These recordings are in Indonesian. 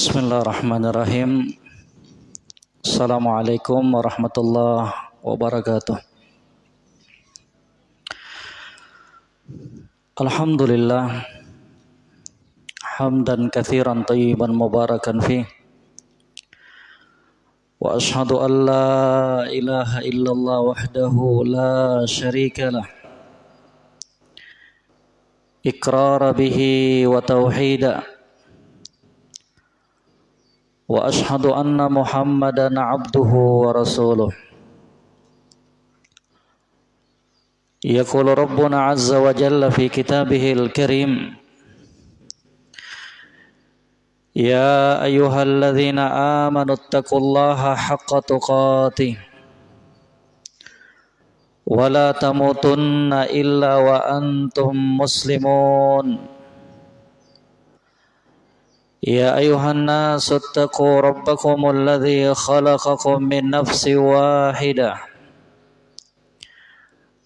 Bismillahirrahmanirrahim. Assalamualaikum warahmatullahi wabarakatuh. Alhamdulillah hamdan katsiran tayyiban mubarakan fi wa ashhadu an la ilaha illallah wahdahu la syarika lah iqrara bihi wa tauhida وأشهد أن محمدا عبده ورسوله. يقول ربنا عز وجل في كتابه الكريم يا أيها الذين آمنوا اتقوا الله حق تقاته ولا تموتن إلا وأنتم مسلمون. يا أيها الناس اتقوا ربكم الذي خلقكم من نفس واحدة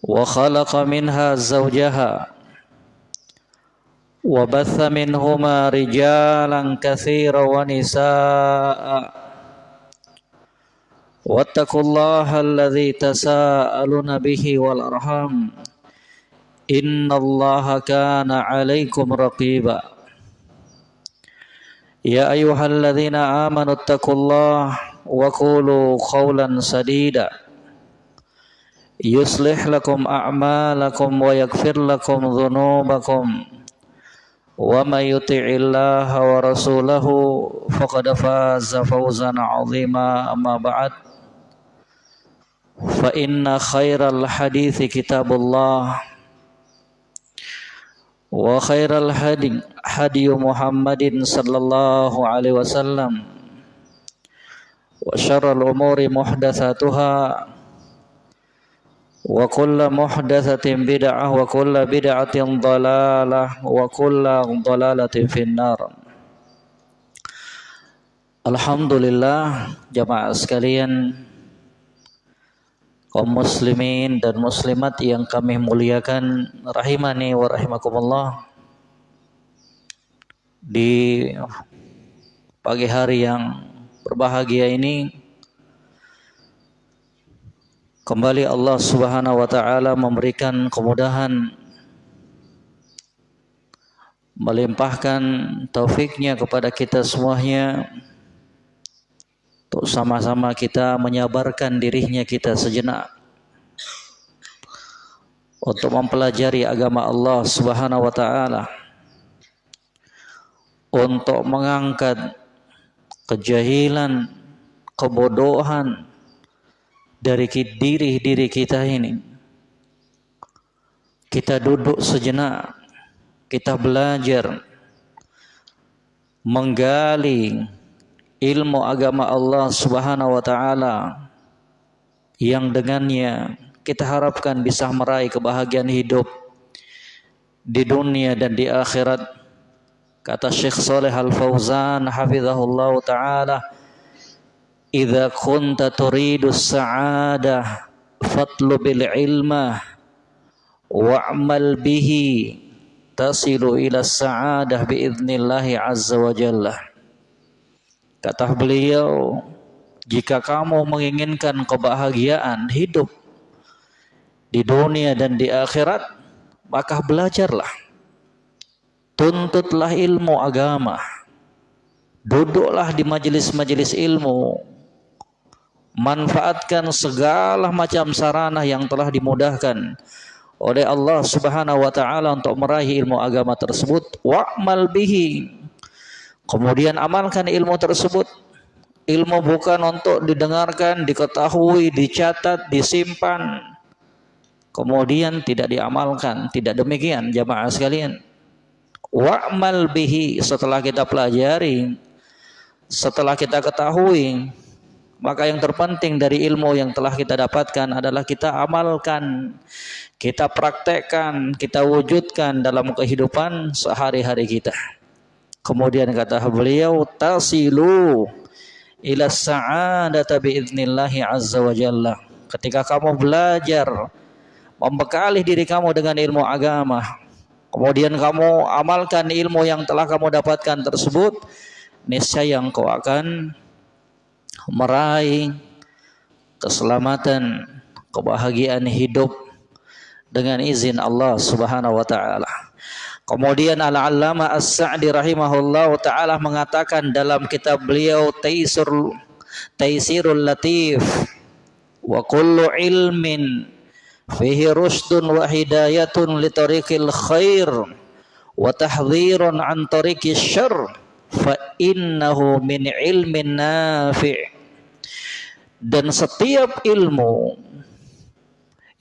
وخلق منها زوجها وبث منهما رجالا كثيرا ونساء واتقوا الله الذي تساءلون به والأرحام إن الله كان عليكم رقيبا يا أيها الذين آمنوا اتقوا الله وقولوا قولا سديدا. يصلح لكم أعمالكم ويغفر لكم ذنوبكم. ومن يطع الله ورسوله فقد فاز فوزا عظيما. أما بعد فإن خير الحديث كتاب الله. وخير الهدي هدي محمد صلى الله عليه وسلم وشر الأمور محدثاتها وكل محدثة بدعة وكل بدعة ضلالة وكل ضلالة في النار Alhamdulillah jamaah sekalian kaum muslimin dan muslimat yang kami muliakan rahimani wa rahimakumullah. Di pagi hari yang berbahagia ini Kembali Allah Subhanahu wa taala memberikan kemudahan melimpahkan taufiknya kepada kita semuanya untuk sama-sama kita menyabarkan dirinya kita sejenak untuk mempelajari agama Allah Subhanahu wa taala untuk mengangkat kejahilan, kebodohan, dari diri diri kita ini. Kita duduk sejenak, kita belajar menggali ilmu agama Allah Subhanahu wa taala yang dengannya kita harapkan bisa meraih kebahagiaan hidup di dunia dan di akhirat. Kata Syekh Saleh Al-Fauzan hafizahullah taala idza kunta turidu sa'adah fatlubil ilma wa'mal bihi tasilu ila sa'adah biidnillahi azza wa jalla kata beliau jika kamu menginginkan kebahagiaan hidup di dunia dan di akhirat maka belajarlah. Tuntutlah ilmu agama. Duduklah di majelis-majelis ilmu. Manfaatkan segala macam sarana yang telah dimudahkan oleh Allah Subhanahu wa taala untuk meraih ilmu agama tersebut. Wa'mal bihi kemudian amalkan ilmu tersebut. Ilmu bukan untuk didengarkan diketahui dicatat disimpan. Kemudian tidak diamalkan. Tidak demikian jamaah sekalian. Wa'mal bihi setelah kita pelajari setelah kita ketahui maka yang terpenting dari ilmu yang telah kita dapatkan adalah kita amalkan, kita praktekkan, kita wujudkan dalam kehidupan sehari-hari kita. Kemudian kata beliau, tasilu ila sa'adata biiznillahi azza wa jalla. Ketika kamu belajar, membekali diri kamu dengan ilmu agama, kemudian kamu amalkan ilmu yang telah kamu dapatkan tersebut, niscaya engkau akan meraih keselamatan, kebahagiaan hidup dengan izin Allah Subhanahu wa taala. Kemudian Al-Allama As-Sa'di rahimahullah taala mengatakan dalam kitab beliau Taisir Taisirul Latif wa kullu ilmin fihi rusdun wa hidayatun li tariqil khair wa tahdhirun an tariqis syarr fa innahu min ilmin nafi' dan setiap ilmu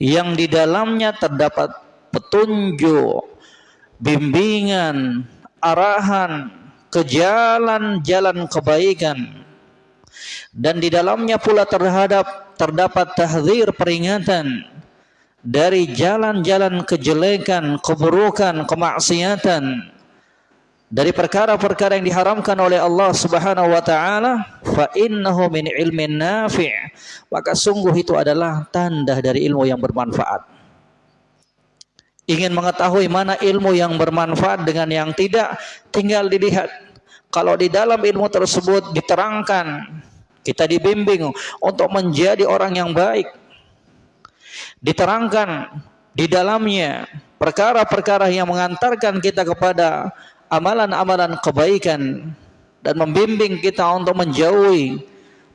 yang di dalamnya terdapat petunjuk bimbingan, arahan ke jalan-jalan kebaikan. Dan di dalamnya pula terhadap terdapat tahzir peringatan dari jalan-jalan kejelekan, keburukan, kemaksiatan. Dari perkara-perkara yang diharamkan oleh Allah Subhanahu wa taala fa innahu min ilmin nafi' maka sungguh itu adalah tanda dari ilmu yang bermanfaat ingin mengetahui mana ilmu yang bermanfaat dengan yang tidak, tinggal dilihat. Kalau di dalam ilmu tersebut diterangkan, kita dibimbing untuk menjadi orang yang baik. Diterangkan di dalamnya perkara-perkara yang mengantarkan kita kepada amalan-amalan kebaikan dan membimbing kita untuk menjauhi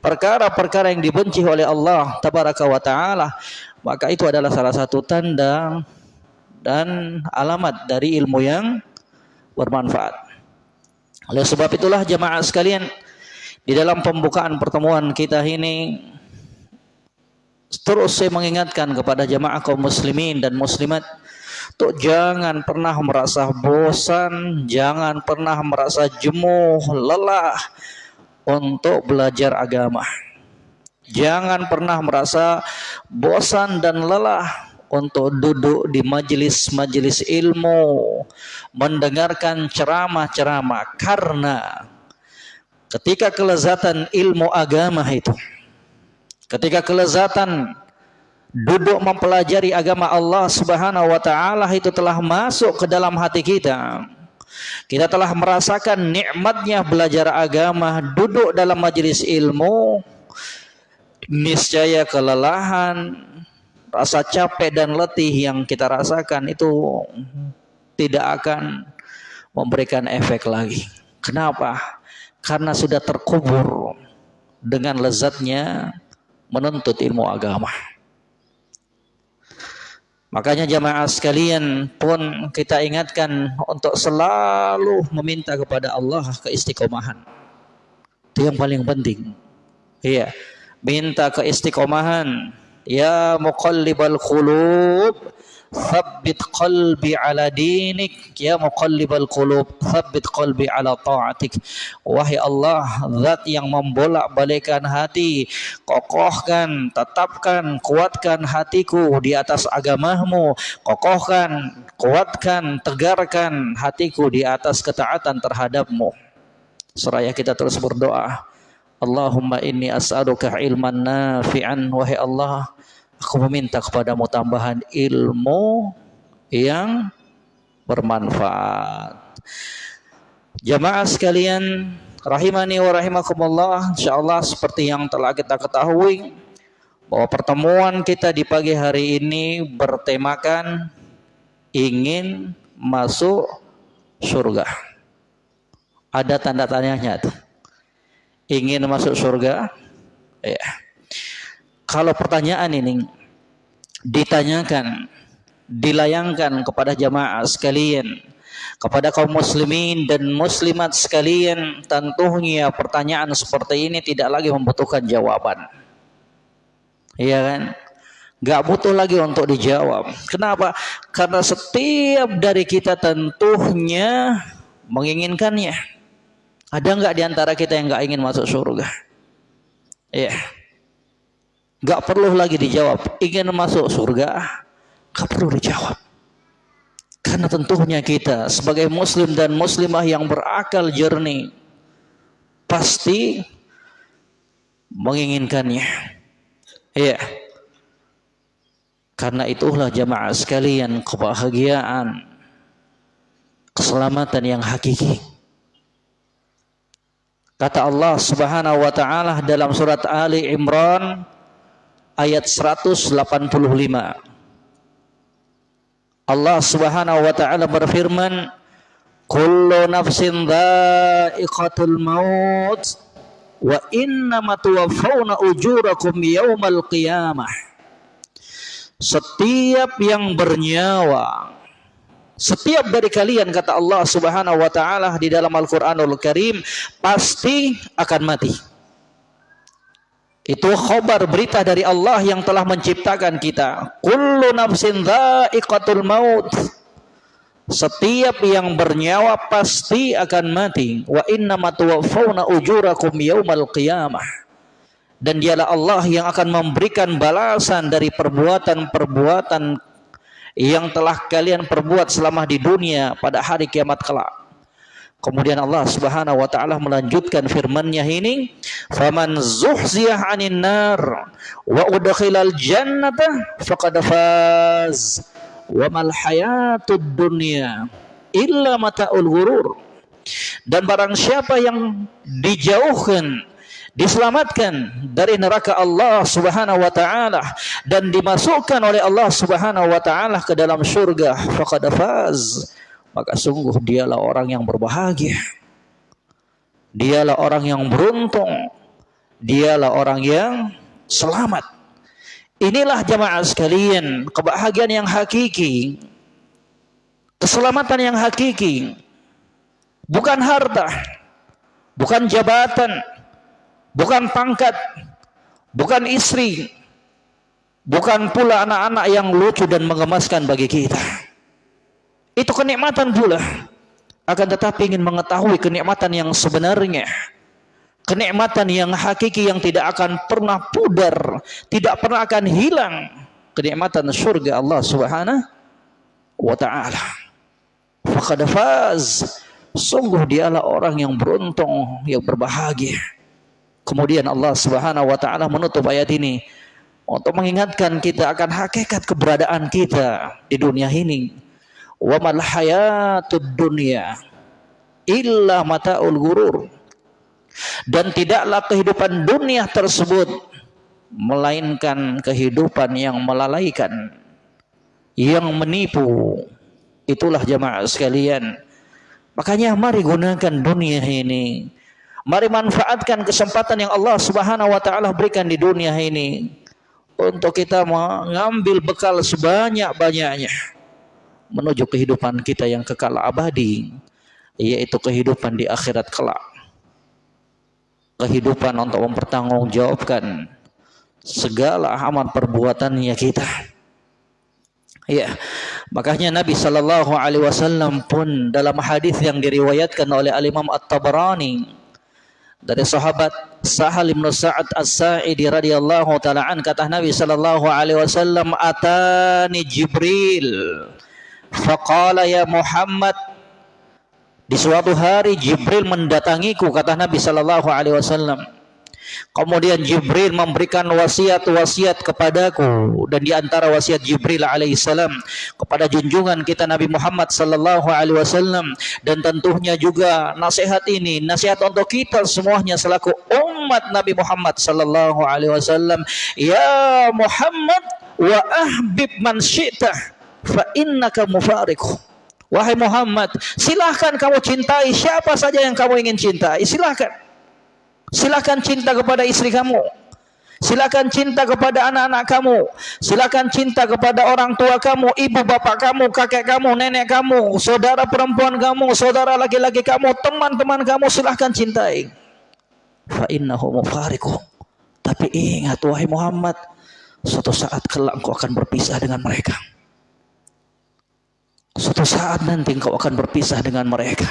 perkara-perkara yang dibenci oleh Allah tabaraka wa taala maka itu adalah salah satu tanda dan alamat dari ilmu yang bermanfaat. Oleh sebab itulah jemaah sekalian di dalam pembukaan pertemuan kita ini terus saya mengingatkan kepada jemaah kaum muslimin dan muslimat untuk jangan pernah merasa bosan, jangan pernah merasa jemuh, lelah untuk belajar agama. Jangan pernah merasa bosan dan lelah untuk duduk di majelis-majelis ilmu, mendengarkan ceramah-ceramah karena ketika kelezatan ilmu agama itu, ketika kelezatan duduk mempelajari agama Allah Subhanahu wa taala itu telah masuk ke dalam hati kita. Kita telah merasakan nikmatnya belajar agama, duduk dalam majelis ilmu, niscaya kelelahan, rasa capek dan letih yang kita rasakan itu tidak akan memberikan efek lagi. Kenapa? Karena sudah terkubur dengan lezatnya menuntut ilmu agama. Makanya jamaah sekalian pun kita ingatkan untuk selalu meminta kepada Allah keistiqomahan. Itu yang paling penting. Iya, minta keistiqomahan Ya muqallibal qulub Thabbit qalbi ala dinik. Ya muqallibal qulub Thabbit qalbi ala ta'atik. Wahai Allah Zat yang membolak balikan hati Kokohkan, tetapkan, kuatkan hatiku di atas agamamu. Kokohkan, kuatkan, tegarkan hatiku di atas ketaatan terhadapmu. Seraya kita terus berdoa Allahumma inni as'aluka ilman nafi'an Wahai Allah Aku meminta kepadamu tambahan ilmu yang bermanfaat. Jamaah sekalian, rahimani wa rahimakumullah, insyaallah seperti yang telah kita ketahui bahwa pertemuan kita di pagi hari ini bertemakan ingin masuk surga. Ada tanda tanyanya tuh. Ingin masuk surga? Ya kalau pertanyaan ini ditanyakan, dilayangkan kepada jamaah sekalian, kepada kaum muslimin dan muslimat sekalian, tentunya pertanyaan seperti ini tidak lagi membutuhkan jawaban. Iya kan? Gak butuh lagi untuk dijawab. Kenapa? Karena setiap dari kita tentunya menginginkannya. Ada nggak di antara kita yang nggak ingin masuk surga? Iya. Yeah. Gak perlu lagi dijawab. Ingin masuk surga, gak perlu dijawab. Karena tentunya kita sebagai muslim dan muslimah yang berakal jernih pasti menginginkannya. Iya. Karena itulah jamaah sekalian kebahagiaan keselamatan yang hakiki Kata Allah Subhanahu wa taala dalam surat Ali Imran ayat 185. Allah Subhanahu wa taala berfirman, "Kullu nafsin dha'iqatul maut wa innama tuwaffawna ujurakum yaumal qiyamah." Setiap yang bernyawa setiap dari kalian kata Allah Subhanahu wa taala di dalam Al-Qur'anul Karim pasti akan mati. Itu khobar berita dari Allah yang telah menciptakan kita. Kullu nafsin dha'iqatul maut. Setiap yang bernyawa pasti akan mati. Wa inna tuwaffawna ujurakum yaumal qiyamah. Dan dialah Allah yang akan memberikan balasan dari perbuatan-perbuatan yang telah kalian perbuat selama di dunia pada hari kiamat kelak. Kemudian Allah Subhanahu wa taala melanjutkan firman-Nya ini, "Faman zuhziyah 'anil nar wa udkhilal jannata faqad faz wa mal hayatud dunya illa mata'ul ghurur." Dan barang siapa yang dijauhkan diselamatkan dari neraka Allah Subhanahu wa taala dan dimasukkan oleh Allah Subhanahu wa taala ke dalam surga. Faqad faz. Maka sungguh dialah orang yang berbahagia. Dialah orang yang beruntung. Dialah orang yang selamat. Inilah jamaah sekalian kebahagiaan yang hakiki. Keselamatan yang hakiki. Bukan harta. Bukan jabatan bukan pangkat, bukan istri, bukan pula anak-anak yang lucu dan mengemaskan bagi kita. Itu kenikmatan pula. Akan tetapi ingin mengetahui kenikmatan yang sebenarnya. Kenikmatan yang hakiki yang tidak akan pernah pudar, tidak pernah akan hilang. Kenikmatan surga Allah Subhanahu wa taala. Faqad faz. Sungguh dialah orang yang beruntung, yang berbahagia. Kemudian Allah Subhanahu wa taala menutup ayat ini untuk mengingatkan kita akan hakikat keberadaan kita di dunia ini. Wa mal hayatud dunya illa mataul ghurur. Dan tidaklah kehidupan dunia tersebut melainkan kehidupan yang melalaikan, yang menipu. Itulah jamaah sekalian. Makanya mari gunakan dunia ini Mari manfaatkan kesempatan yang Allah Subhanahu wa taala berikan di dunia ini untuk kita mengambil bekal sebanyak-banyaknya menuju kehidupan kita yang kekal abadi yaitu kehidupan di akhirat kelak. Kehidupan untuk mempertanggungjawabkan segala amal perbuatannya kita. Ya, makanya Nabi Shallallahu Alaihi Wasallam pun dalam hadis yang diriwayatkan oleh Al Imam At Tabarani dari sahabat Sahal bin Sa'ad As-Sa'idi radhiyallahu taala an kata Nabi sallallahu alaihi wasallam atani Jibril. Faqala ya Muhammad di suatu hari Jibril mendatangiku kata Nabi sallallahu alaihi wasallam Kemudian Jibril memberikan wasiat-wasiat kepadaku dan di antara wasiat Jibril alaihissalam kepada junjungan kita Nabi Muhammad sallallahu alaihi wasallam dan tentunya juga nasihat ini nasihat untuk kita semuanya selaku umat Nabi Muhammad sallallahu alaihi wasallam ya Muhammad wa ahbib man syi'ta fa innaka mufariqu Wahai Muhammad, silahkan kamu cintai siapa saja yang kamu ingin cintai. Silahkan. Silakan cinta kepada istri kamu. Silakan cinta kepada anak-anak kamu. Silakan cinta kepada orang tua kamu, ibu bapak kamu, kakek kamu, nenek kamu, saudara perempuan kamu, saudara laki-laki kamu, teman-teman kamu silahkan cintai. Fa innahu. Tapi ingat wahai Muhammad, suatu saat kelak engkau akan berpisah dengan mereka. Suatu saat nanti engkau akan berpisah dengan mereka.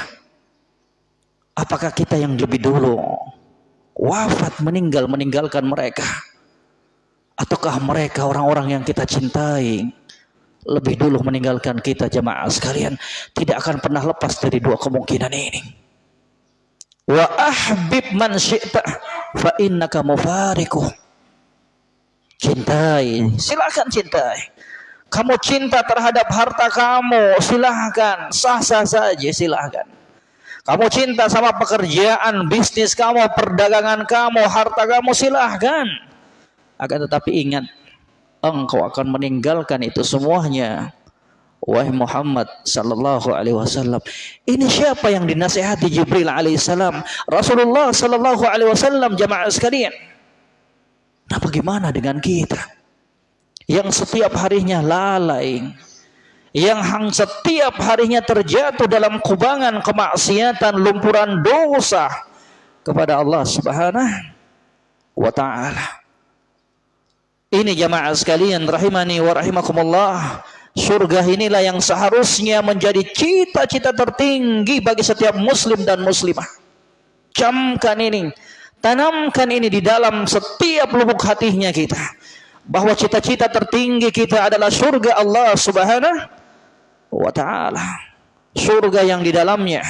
Apakah kita yang lebih dulu wafat meninggal meninggalkan mereka. Ataukah mereka orang-orang yang kita cintai? Lebih dulu meninggalkan kita jemaah sekalian tidak akan pernah lepas dari dua kemungkinan ini. Wa ahbib man syi'ta fa innaka mufariku. Cintai silakan cintai. Kamu cinta terhadap harta kamu silahkan. Sah-sah saja silahkan Kamu cinta sama pekerjaan, bisnis kamu, perdagangan kamu, harta kamu silahkan. Akan tetapi ingat, engkau akan meninggalkan itu semuanya. Wahai Muhammad sallallahu alaihi wasallam. Ini siapa yang dinasihati Jibril alaihissalam? Rasulullah sallallahu alaihi wasallam jamaah sekalian. Nah bagaimana dengan kita? Yang setiap harinya lalai, yang hang setiap harinya terjatuh dalam kubangan kemaksiatan, lumpuran dosa kepada Allah Subhanahu wa taala. Ini jamaah sekalian rahimani wa rahimakumullah. Surga inilah yang seharusnya menjadi cita-cita tertinggi bagi setiap muslim dan muslimah. Camkan ini, tanamkan ini di dalam setiap lubuk hatinya kita. Bahwa cita-cita tertinggi kita adalah surga Allah subhanahu wa ta'ala. Surga yang di dalamnya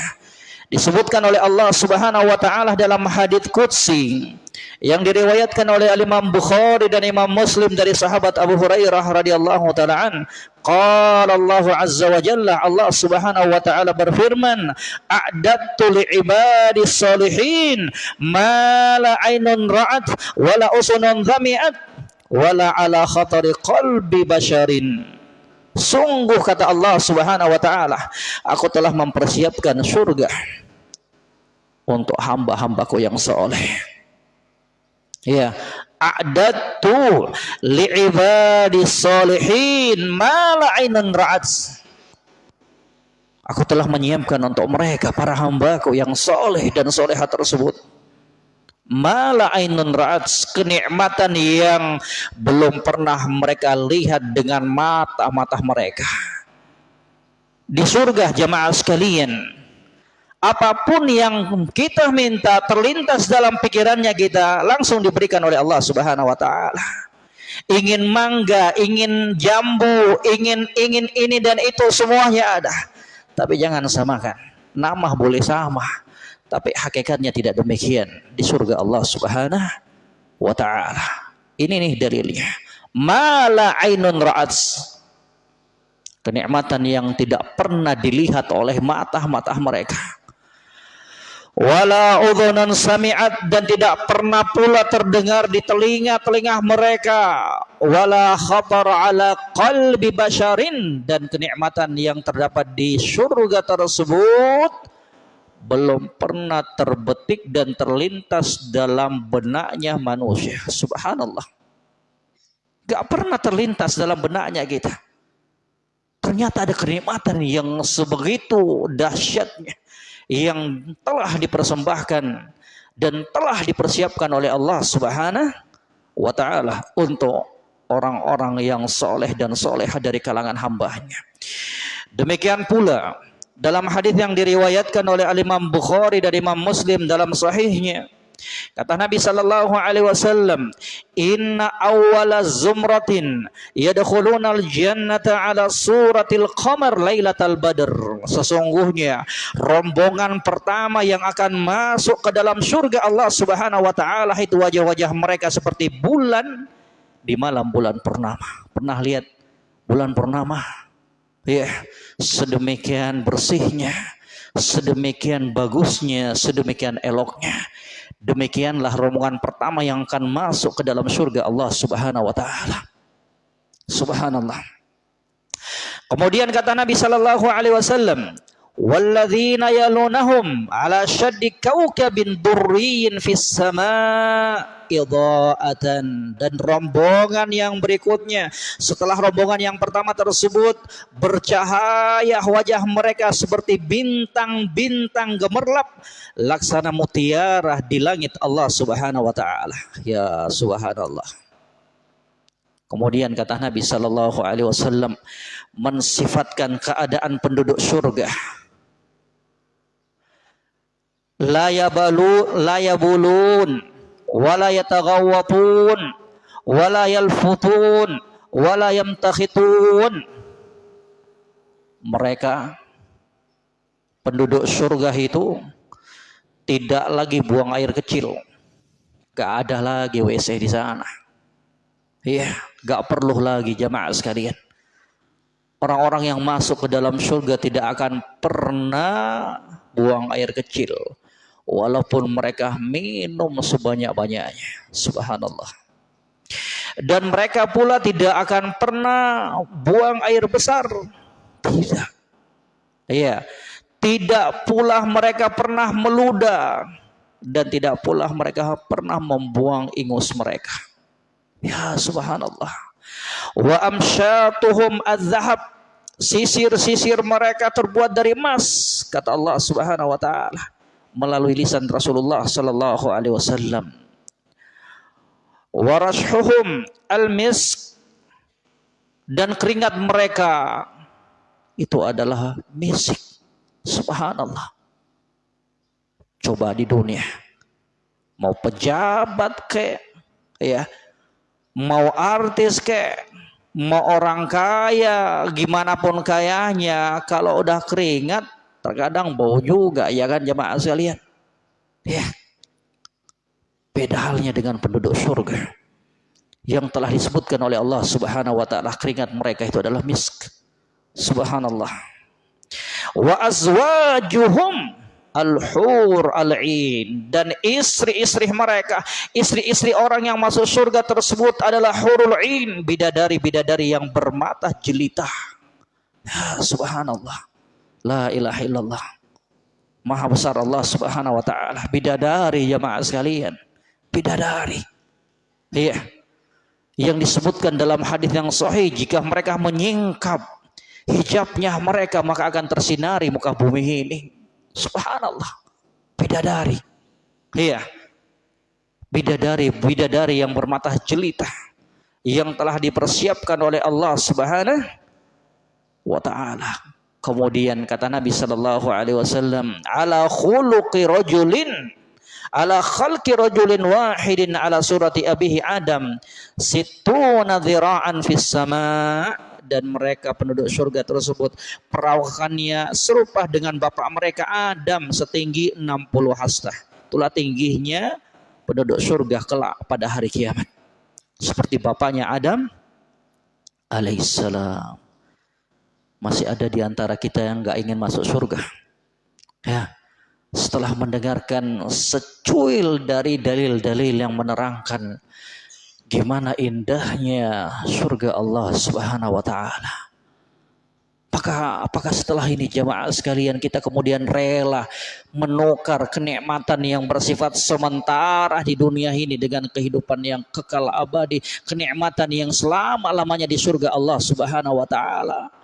disebutkan oleh Allah Subhanahu wa taala dalam hadits qudsi yang diriwayatkan oleh Imam Bukhari dan Imam Muslim dari sahabat Abu Hurairah radhiyallahu taala an qala Allah azza wa jalla Allah Subhanahu wa taala berfirman a'dattu li salihin ma la ainun ra'at wala usunun dhami'at wala ala khatari qalbi basharin Sungguh kata Allah Subhanahu wa taala, aku telah mempersiapkan surga untuk hamba-hambaku yang soleh. Ya, a'dadtu li'ibadi solihin ma la'ainan ra'at. Aku telah menyiapkan untuk mereka para hambaku yang soleh dan soleha tersebut mala ainun ra'at kenikmatan yang belum pernah mereka lihat dengan mata-mata mereka. Di surga jamaah sekalian apa pun yang kita minta terlintas dalam pikirannya kita langsung diberikan oleh Allah Subhanahu wa taala. Ingin mangga ingin jambu ingin ingin ini dan itu semuanya ada. Tapi jangan samakan. Nama boleh sama tapi hakikatnya tidak demikian di surga Allah Subhanahu wa taala. Ini nih dalilnya. Mala ainun ra'at. Kenikmatan yang tidak pernah dilihat oleh mata-mata mereka. Wala udhunan sami'at dan tidak pernah pula terdengar di telinga-telinga mereka. Wala khatar ala qalbi basharin dan kenikmatan yang terdapat di surga tersebut belum pernah terbetik dan terlintas dalam benaknya manusia. Subhanallah. Gak pernah terlintas dalam benaknya kita. Ternyata ada kenikmatan yang sebegitu dahsyatnya. Yang telah dipersembahkan dan telah dipersiapkan oleh Allah subhanahu wa ta'ala untuk orang-orang yang soleh dan soleh dari kalangan hambanya. Demikian pula dalam hadis yang diriwayatkan oleh Imam Bukhari dan Imam Muslim dalam sahihnya kata Nabi sallallahu alaihi wasallam inna awwala zumratin yadkhuluna al-jannata ala suratil qamar lailatal badr. Sesungguhnya rombongan pertama yang akan masuk ke dalam surga Allah Subhanahu wa taala itu wajah-wajah mereka seperti bulan di malam bulan purnama. Pernah lihat bulan purnama ya sedemikian bersihnya sedemikian bagusnya sedemikian eloknya. Demikianlah rombongan pertama yang akan masuk ke dalam surga Allah Subhanahu wa taala. Subhanallah. Kemudian kata Nabi sallallahu alaihi wasallam walladzina yalunahum ala syaddi kaukabin durriyin fis sama idha'atan dan rombongan yang berikutnya setelah rombongan yang pertama tersebut bercahaya wajah mereka seperti bintang-bintang gemerlap laksana mutiara di langit Allah Subhanahu wa taala. Ya subhanallah. Kemudian kata Nabi Sallallahu Alaihi Wasallam mensifatkan keadaan penduduk surga la yabalu la yabulun wala yataghawwatun wala yalfutun wala yamtakhitun. Mereka penduduk surga itu tidak lagi buang air kecil. Gak ada lagi WC di sana. Iya gak perlu lagi jamaah sekalian. Orang-orang yang masuk ke dalam surga tidak akan pernah buang air kecil walaupun mereka minum sebanyak-banyaknya. Subhanallah. Dan mereka pula tidak akan pernah buang air besar. Tidak. Iya. Tidak pula mereka pernah meludah dan tidak pula mereka pernah membuang ingus mereka. Ya subhanallah. Wa amsyatuhum az-zahab. Sisir-sisir mereka terbuat dari emas kata Allah Subhanahu wa taala melalui lisan Rasulullah sallallahu alaihi wasallam. Warashuhum al-misk dan keringat mereka itu adalah misik. Subhanallah. Coba di dunia mau pejabat ke ya mau artis ke mau orang kaya gimana pun kayanya kalau udah keringat Terkadang bau juga ya kan jemaah sekalian. Ya. Beda halnya dengan penduduk surga. Yang telah disebutkan oleh Allah subhanahu wa ta'ala keringat mereka itu adalah misk. Subhanallah. Wa azwajuhum al-hur al-in dan istri-istri mereka istri-istri orang yang masuk surga tersebut adalah hurul in bidadari-bidadari yang bermata jelita ya, subhanallah La ilaha illallah. Maha besar Allah subhanahu wa ta'ala. Bidadari jamaah sekalian. Bidadari. Iya. Yang disebutkan dalam hadis yang sahih. Jika mereka menyingkap hijabnya mereka maka akan tersinari muka bumi ini. Subhanallah. Bidadari. Iya. Bidadari, bidadari yang bermata jelita. Yang telah dipersiapkan oleh Allah subhanahu wa ta'ala Kemudian kata Nabi sallallahu alaihi wasallam, "Ala khuluqi rajulin ala khalqi rajulin wahidin ala surati abihi Adam situna dhira'an fis sama" dan mereka penduduk surga tersebut perawakannya serupa dengan bapak mereka Adam setinggi 60 hasta. Itulah tingginya penduduk surga kelak pada hari kiamat. Seperti bapaknya Adam alaihissalam masih ada di antara kita yang nggak ingin masuk surga. Ya, setelah mendengarkan secuil dari dalil-dalil yang menerangkan gimana indahnya surga Allah Subhanahu wa taala. Apakah apakah setelah ini jemaah sekalian kita kemudian rela menukar kenikmatan yang bersifat sementara di dunia ini dengan kehidupan yang kekal abadi, kenikmatan yang selama-lamanya di surga Allah Subhanahu wa taala?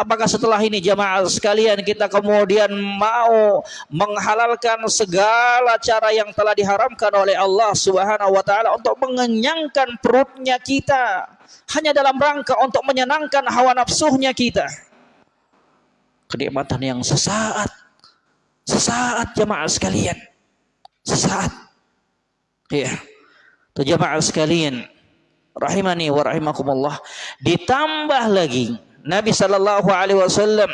Apakah setelah ini jamaah sekalian kita kemudian mau menghalalkan segala cara yang telah diharamkan oleh Allah Subhanahu wa taala untuk mengenyangkan perutnya kita hanya dalam rangka untuk menyenangkan hawa nafsunya kita. Kenikmatan yang sesaat sesaat jamaah sekalian. Sesaat. Iya. Jamaah sekalian rahimani wa rahimakumullah ditambah lagi Nabi Shallallahu Alaihi Wasallam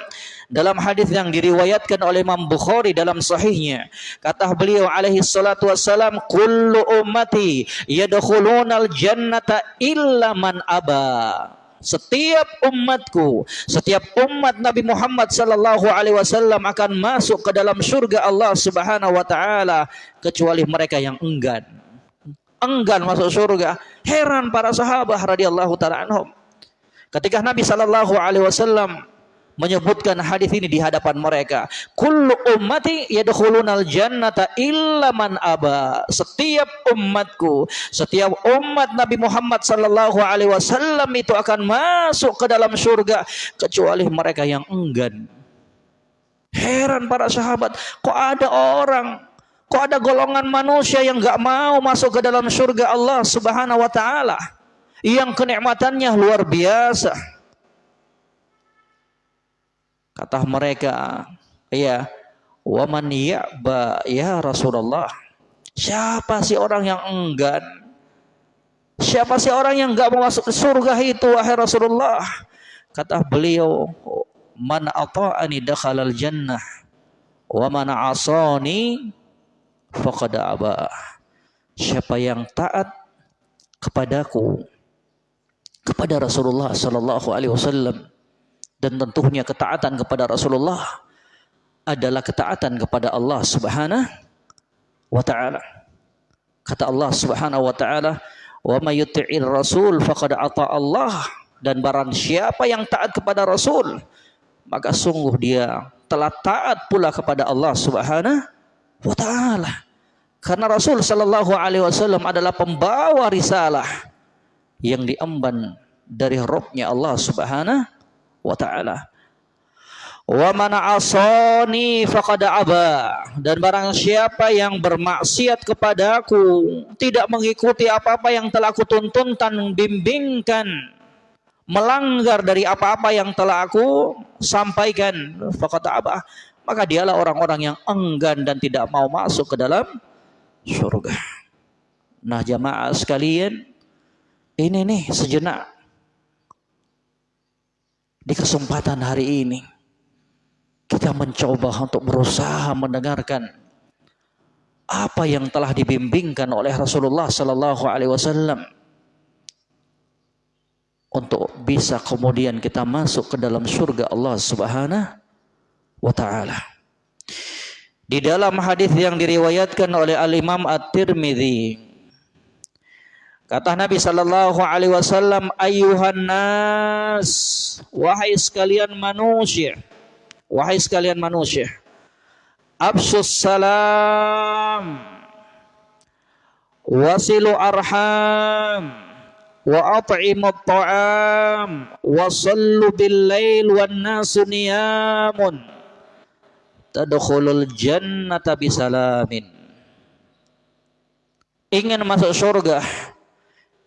dalam hadis yang diriwayatkan oleh Imam Bukhari dalam sahihnya kata beliau alaihi salatu wassalam kullu ummati yadkhulunal jannata illa man aba setiap umatku, setiap umat Nabi Muhammad sallallahu alaihi wasallam akan masuk ke dalam surga Allah Subhanahu wa taala kecuali mereka yang enggan. Enggan masuk surga. Heran para sahabat radhiyallahu taala anhum. Ketika Nabi Shallallahu Alaihi Wasallam menyebutkan hadis ini di hadapan mereka. Kullu ummati yadkhulunal jannata illa man aba. Setiap umatku, setiap umat Nabi Muhammad sallallahu alaihi wasallam itu akan masuk ke dalam surga kecuali mereka yang enggan. Heran para sahabat, kok ada orang, kok ada golongan manusia yang enggak mau masuk ke dalam surga Allah Subhanahu wa taala? Yang kenikmatannya luar biasa. Kata mereka, ya, waman ya'ba ya Rasulullah. Siapa sih orang yang enggan? Siapa sih orang yang enggak mau masuk surga itu wahai Rasulullah? Kata beliau, man ata'ani dakhalal jannah wa man asani faqad aba. Siapa yang taat kepadaku kepada Rasulullah sallallahu alaihi wasallam dan tentunya ketaatan kepada Rasulullah adalah ketaatan kepada Allah Subhanahu wa taala. Kata Allah Subhanahu wa taala, "Wa may yuti'ir rasul faqad ata Allah." Dan barang siapa yang taat kepada Rasul, maka sungguh dia telah taat pula kepada Allah Subhanahu wa taala. Karena Rasul sallallahu alaihi wasallam adalah pembawa risalah yang diemban dari Robnya Allah Subhanahu wa taala. Wa man asani dan barang siapa yang bermaksiat kepadaku tidak mengikuti apa-apa yang telah aku tuntunkan bimbingkan melanggar dari apa-apa yang telah aku sampaikan faqad aba maka dialah orang-orang yang enggan dan tidak mau masuk ke dalam surga. Nah jamaah sekalian ini nih sejenak di kesempatan hari ini kita mencoba untuk berusaha mendengarkan apa yang telah dibimbingkan oleh Rasulullah Sallallahu Alaihi Wasallam untuk bisa kemudian kita masuk ke dalam surga Allah Subhanahu wa taala. Di dalam hadis yang diriwayatkan oleh Al Imam At-Tirmidzi kata Nabi sallallahu alaihi wasallam ayuhan nas wahai sekalian manusia Wahai sekalian manusia, absus salam wasilu arham wa at'imu ta'am wa sallu bil lail wan nasu niyamun tadkhulul jannata bisalamin. Ingin masuk surga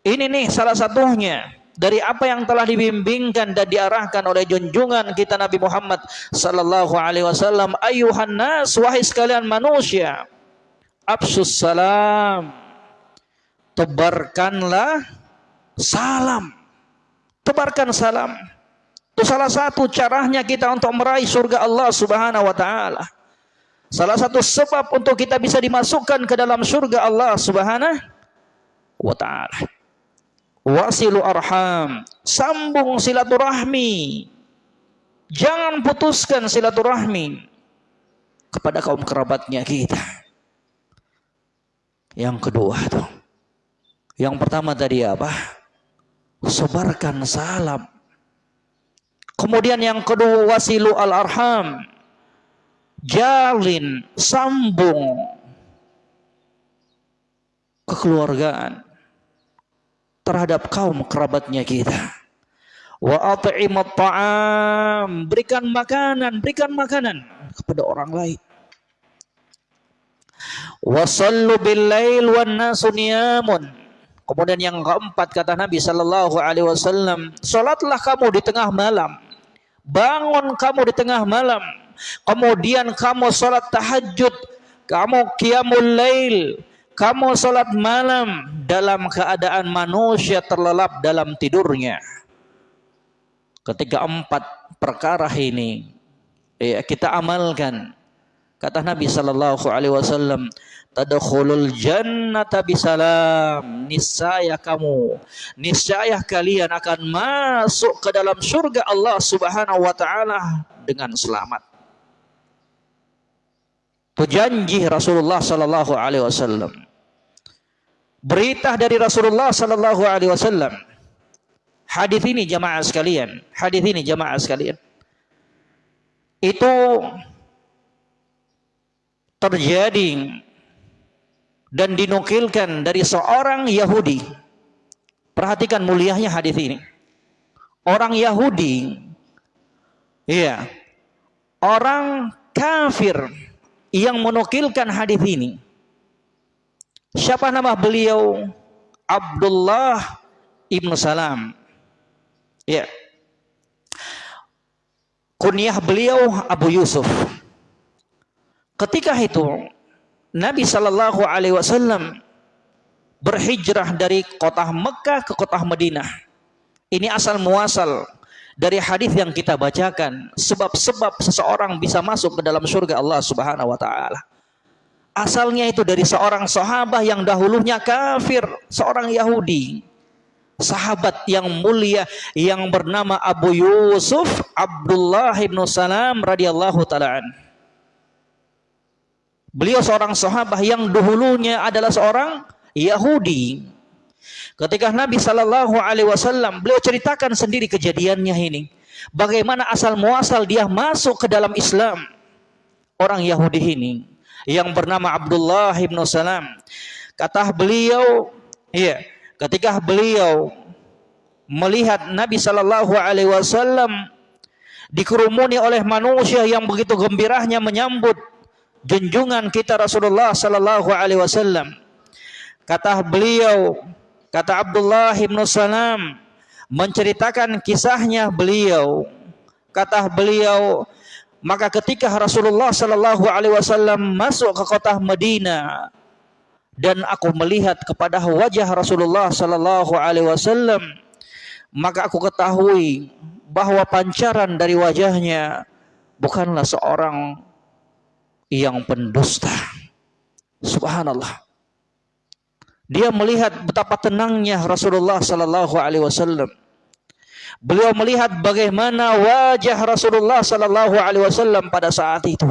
ini nih salah satunya dari apa yang telah dibimbingkan dan diarahkan oleh junjungan kita Nabi Muhammad sallallahu alaihi wasallam ayuhan nas wahai sekalian manusia absus salam tebarkanlah salam. Tebarkan salam. Itu salah satu caranya kita untuk meraih surga Allah Subhanahu wa taala. Salah satu sebab untuk kita bisa dimasukkan ke dalam surga Allah Subhanahu wa taala wasilu arham. Sambung silaturahmi. Jangan putuskan silaturahmi kepada kaum kerabatnya kita. Yang kedua tuh. Yang pertama tadi apa? Sebarkan salam. Kemudian yang kedua wasilu al arham jalin sambung kekeluargaan terhadap kaum kerabatnya kita. Wa at'imat ta'am, berikan makanan, berikan makanan kepada orang lain. Wa sallu bil lail wan nasu niyamun. Kemudian yang keempat kata Nabi sallallahu alaihi wasallam, salatlah kamu di tengah malam. Bangun kamu di tengah malam. Kemudian kamu salat tahajud, kamu qiyamul lail, kamu sholat malam dalam keadaan manusia terlelap dalam tidurnya. Ketika empat perkara ini ya, kita amalkan. Kata Nabi Sallallahu Alaihi Wasallam, tadkhulul jannata bisalam. Niscaya kamu, niscaya kalian akan masuk ke dalam surga Allah Subhanahu wa taala dengan selamat. Itu janji Rasulullah sallallahu alaihi wasallam berita dari Rasulullah sallallahu alaihi wasallam. Hadis ini jamaah sekalian, hadis ini jamaah sekalian. Itu terjadi dan dinukilkan dari seorang Yahudi. Perhatikan mulianya hadis ini. Orang Yahudi iya, orang kafir yang menukilkan hadis ini Siapa nama beliau? Abdullah ibnu Salam. Ya. Kunyah beliau Abu Yusuf. Ketika itu Nabi Shallallahu Alaihi Wasallam berhijrah dari kota Mekah ke kota Madinah. Ini asal muasal dari hadis yang kita bacakan. Sebab-sebab seseorang bisa masuk ke dalam surga Allah Subhanahu Wa Taala. Asalnya itu dari seorang sahabat yang dahulunya kafir, seorang Yahudi. Sahabat yang mulia yang bernama Abu Yusuf Abdullah bin Salam radhiyallahu taala Beliau seorang sahabat yang dahulunya adalah seorang Yahudi. Ketika Nabi Shallallahu Alaihi Wasallam beliau ceritakan sendiri kejadiannya ini, bagaimana asal muasal dia masuk ke dalam Islam orang Yahudi ini yang bernama Abdullah bin Salam. Kata beliau, iya, ketika beliau melihat Nabi Shallallahu Alaihi Wasallam dikerumuni oleh manusia yang begitu gembiranya menyambut junjungan kita Rasulullah sallallahu alaihi wasallam. Kata beliau, kata Abdullah bin Salam menceritakan kisahnya beliau. Kata beliau, maka ketika Rasulullah sallallahu alaihi wasallam masuk ke kota Madinah dan aku melihat kepada wajah Rasulullah sallallahu alaihi wasallam, maka aku ketahui bahwa pancaran dari wajahnya bukanlah seorang yang pendusta. Subhanallah. Dia melihat betapa tenangnya Rasulullah sallallahu alaihi wasallam. Beliau melihat bagaimana wajah Rasulullah sallallahu alaihi wasallam pada saat itu.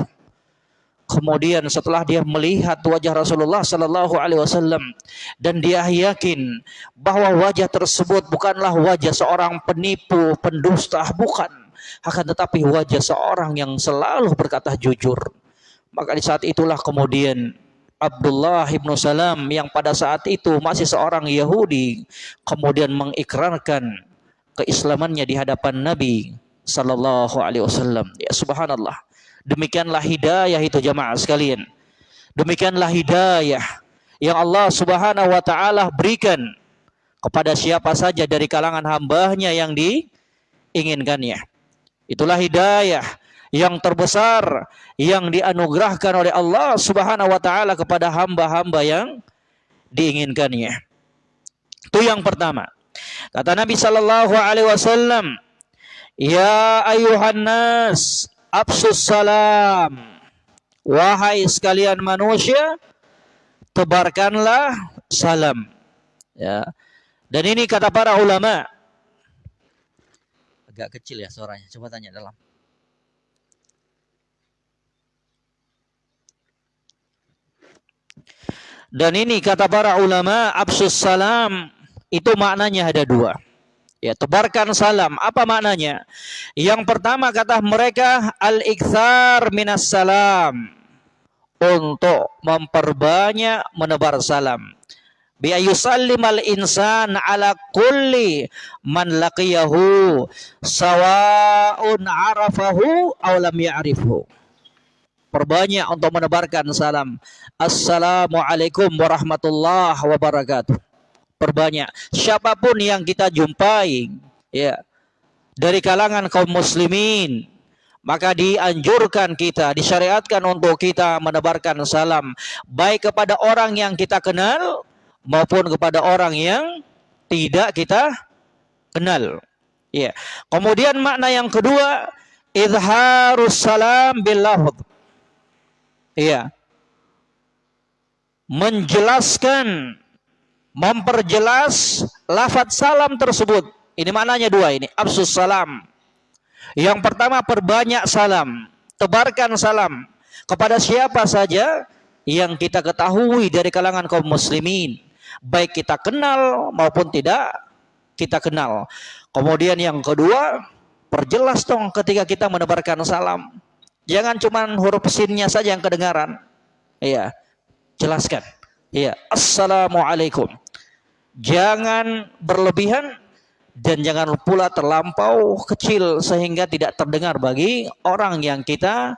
Kemudian setelah dia melihat wajah Rasulullah sallallahu alaihi wasallam dan dia yakin bahwa wajah tersebut bukanlah wajah seorang penipu, pendusta, bukan, akan tetapi wajah seorang yang selalu berkata jujur maka di saat itulah kemudian Abdullah ibnu Salam yang pada saat itu masih seorang Yahudi kemudian mengikrarkan keislamannya di hadapan Nabi sallallahu alaihi wasallam. Ya subhanallah. Demikianlah hidayah itu jamaah sekalian. Demikianlah hidayah yang Allah Subhanahu wa taala berikan kepada siapa saja dari kalangan hambanya yang diinginkannya. Itulah hidayah yang terbesar yang dianugerahkan oleh Allah Subhanahu wa taala kepada hamba-hamba yang diinginkannya. Itu yang pertama. Kata Nabi sallallahu alaihi wasallam, "Ya ayuhan nas, absus salam." Wahai sekalian manusia, tebarkanlah salam. Ya. Dan ini kata para ulama. Agak kecil ya suaranya. Coba tanya dalam. Dan ini kata para ulama absus salam itu maknanya ada dua. Ya, tebarkan salam. Apa maknanya? Yang pertama kata mereka al-iktsar minas salam. Untuk memperbanyak menebar salam. Bi al insan ala kulli man laqiyahu sawa'un arafahu aw lam ya'rifhu. Perbanyak untuk menebarkan salam. Assalamualaikum warahmatullahi wabarakatuh. Perbanyak. Siapa pun yang kita jumpai, ya, dari kalangan kaum muslimin, maka dianjurkan kita, disyariatkan untuk kita menebarkan salam baik kepada orang yang kita kenal maupun kepada orang yang tidak kita kenal. Ya. Kemudian makna yang kedua, izharus salam bil Iya. Menjelaskan, memperjelas lafaz salam tersebut. Ini maknanya dua ini. Absus salam. Yang pertama perbanyak salam. Tebarkan salam. Kepada siapa saja yang kita ketahui dari kalangan kaum muslimin. Baik kita kenal maupun tidak kita kenal. Kemudian yang kedua, perjelas dong ketika kita menebarkan salam. Jangan cuma huruf sinnya saja yang kedengaran. Iya. Jelaskan. Iya. Assalamualaikum. Jangan berlebihan dan jangan pula terlampau kecil sehingga tidak terdengar bagi orang yang kita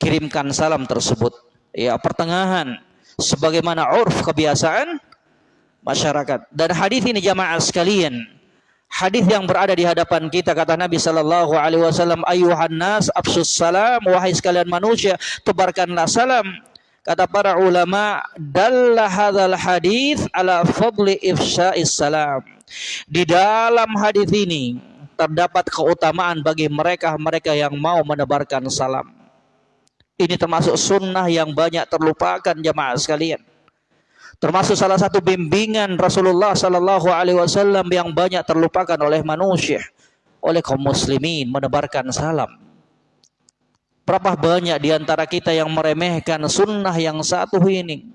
kirimkan salam tersebut. Ya, pertengahan sebagaimana urf kebiasaan masyarakat. Dan hadis ini jamaah sekalian, hadis yang berada di hadapan kita kata Nabi sallallahu alaihi wasallam ayuhan nas salam wahai sekalian manusia tebarkanlah salam kata para ulama dalla hadzal hadis ala fadli ifsya'is salam. Di dalam hadis ini terdapat keutamaan bagi mereka-mereka yang mau menebarkan salam. Ini termasuk sunnah yang banyak terlupakan jemaah sekalian. Termasuk salah satu bimbingan Rasulullah Sallallahu Alaihi Wasallam yang banyak terlupakan oleh manusia, oleh kaum muslimin menebarkan salam. Berapa banyak di antara kita yang meremehkan sunnah yang satu ini.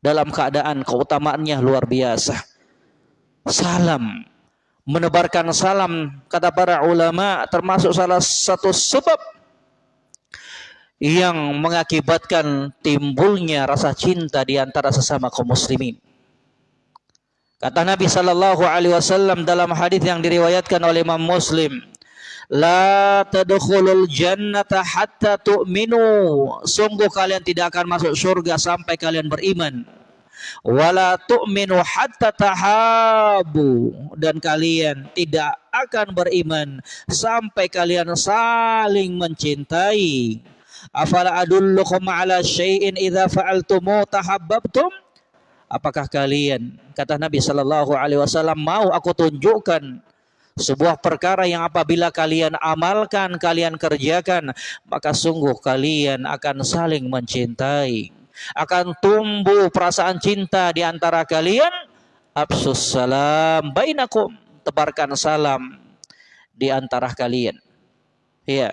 Dalam keadaan keutamaannya luar biasa. Salam. Menebarkan salam, kata para ulama, termasuk salah satu sebab yang mengakibatkan timbulnya rasa cinta di antara sesama kaum muslimin. Kata Nabi sallallahu alaihi wasallam dalam hadis yang diriwayatkan oleh Imam Muslim, La tadkhulul jannata hatta tu'minu. Sungguh kalian tidak akan masuk surga sampai kalian beriman. Wala tu'minu hatta tahabu. Dan kalian tidak akan beriman sampai kalian saling mencintai. Afala adullukum ala syai'in idza fa'altumu tahabbabtum? Apakah kalian kata Nabi sallallahu alaihi wasallam mau aku tunjukkan sebuah perkara yang apabila kalian amalkan, kalian kerjakan, maka sungguh kalian akan saling mencintai. Akan tumbuh perasaan cinta di antara kalian. Absus salam bainakum. Tebarkan salam di antara kalian. Ya.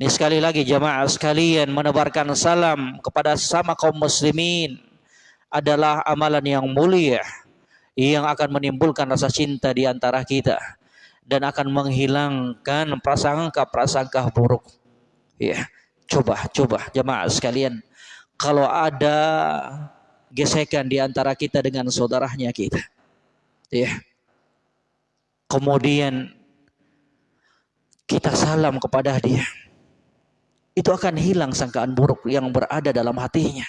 Ini sekali lagi jamaah sekalian menebarkan salam kepada sama kaum muslimin adalah amalan yang mulia yang akan menimbulkan rasa cinta di antara kita dan akan menghilangkan prasangka-prasangka buruk. Ya, coba coba jemaah sekalian, kalau ada gesekan di antara kita dengan saudaranya kita. Ya. Kemudian kita salam kepada dia. Itu akan hilang sangkaan buruk yang berada dalam hatinya.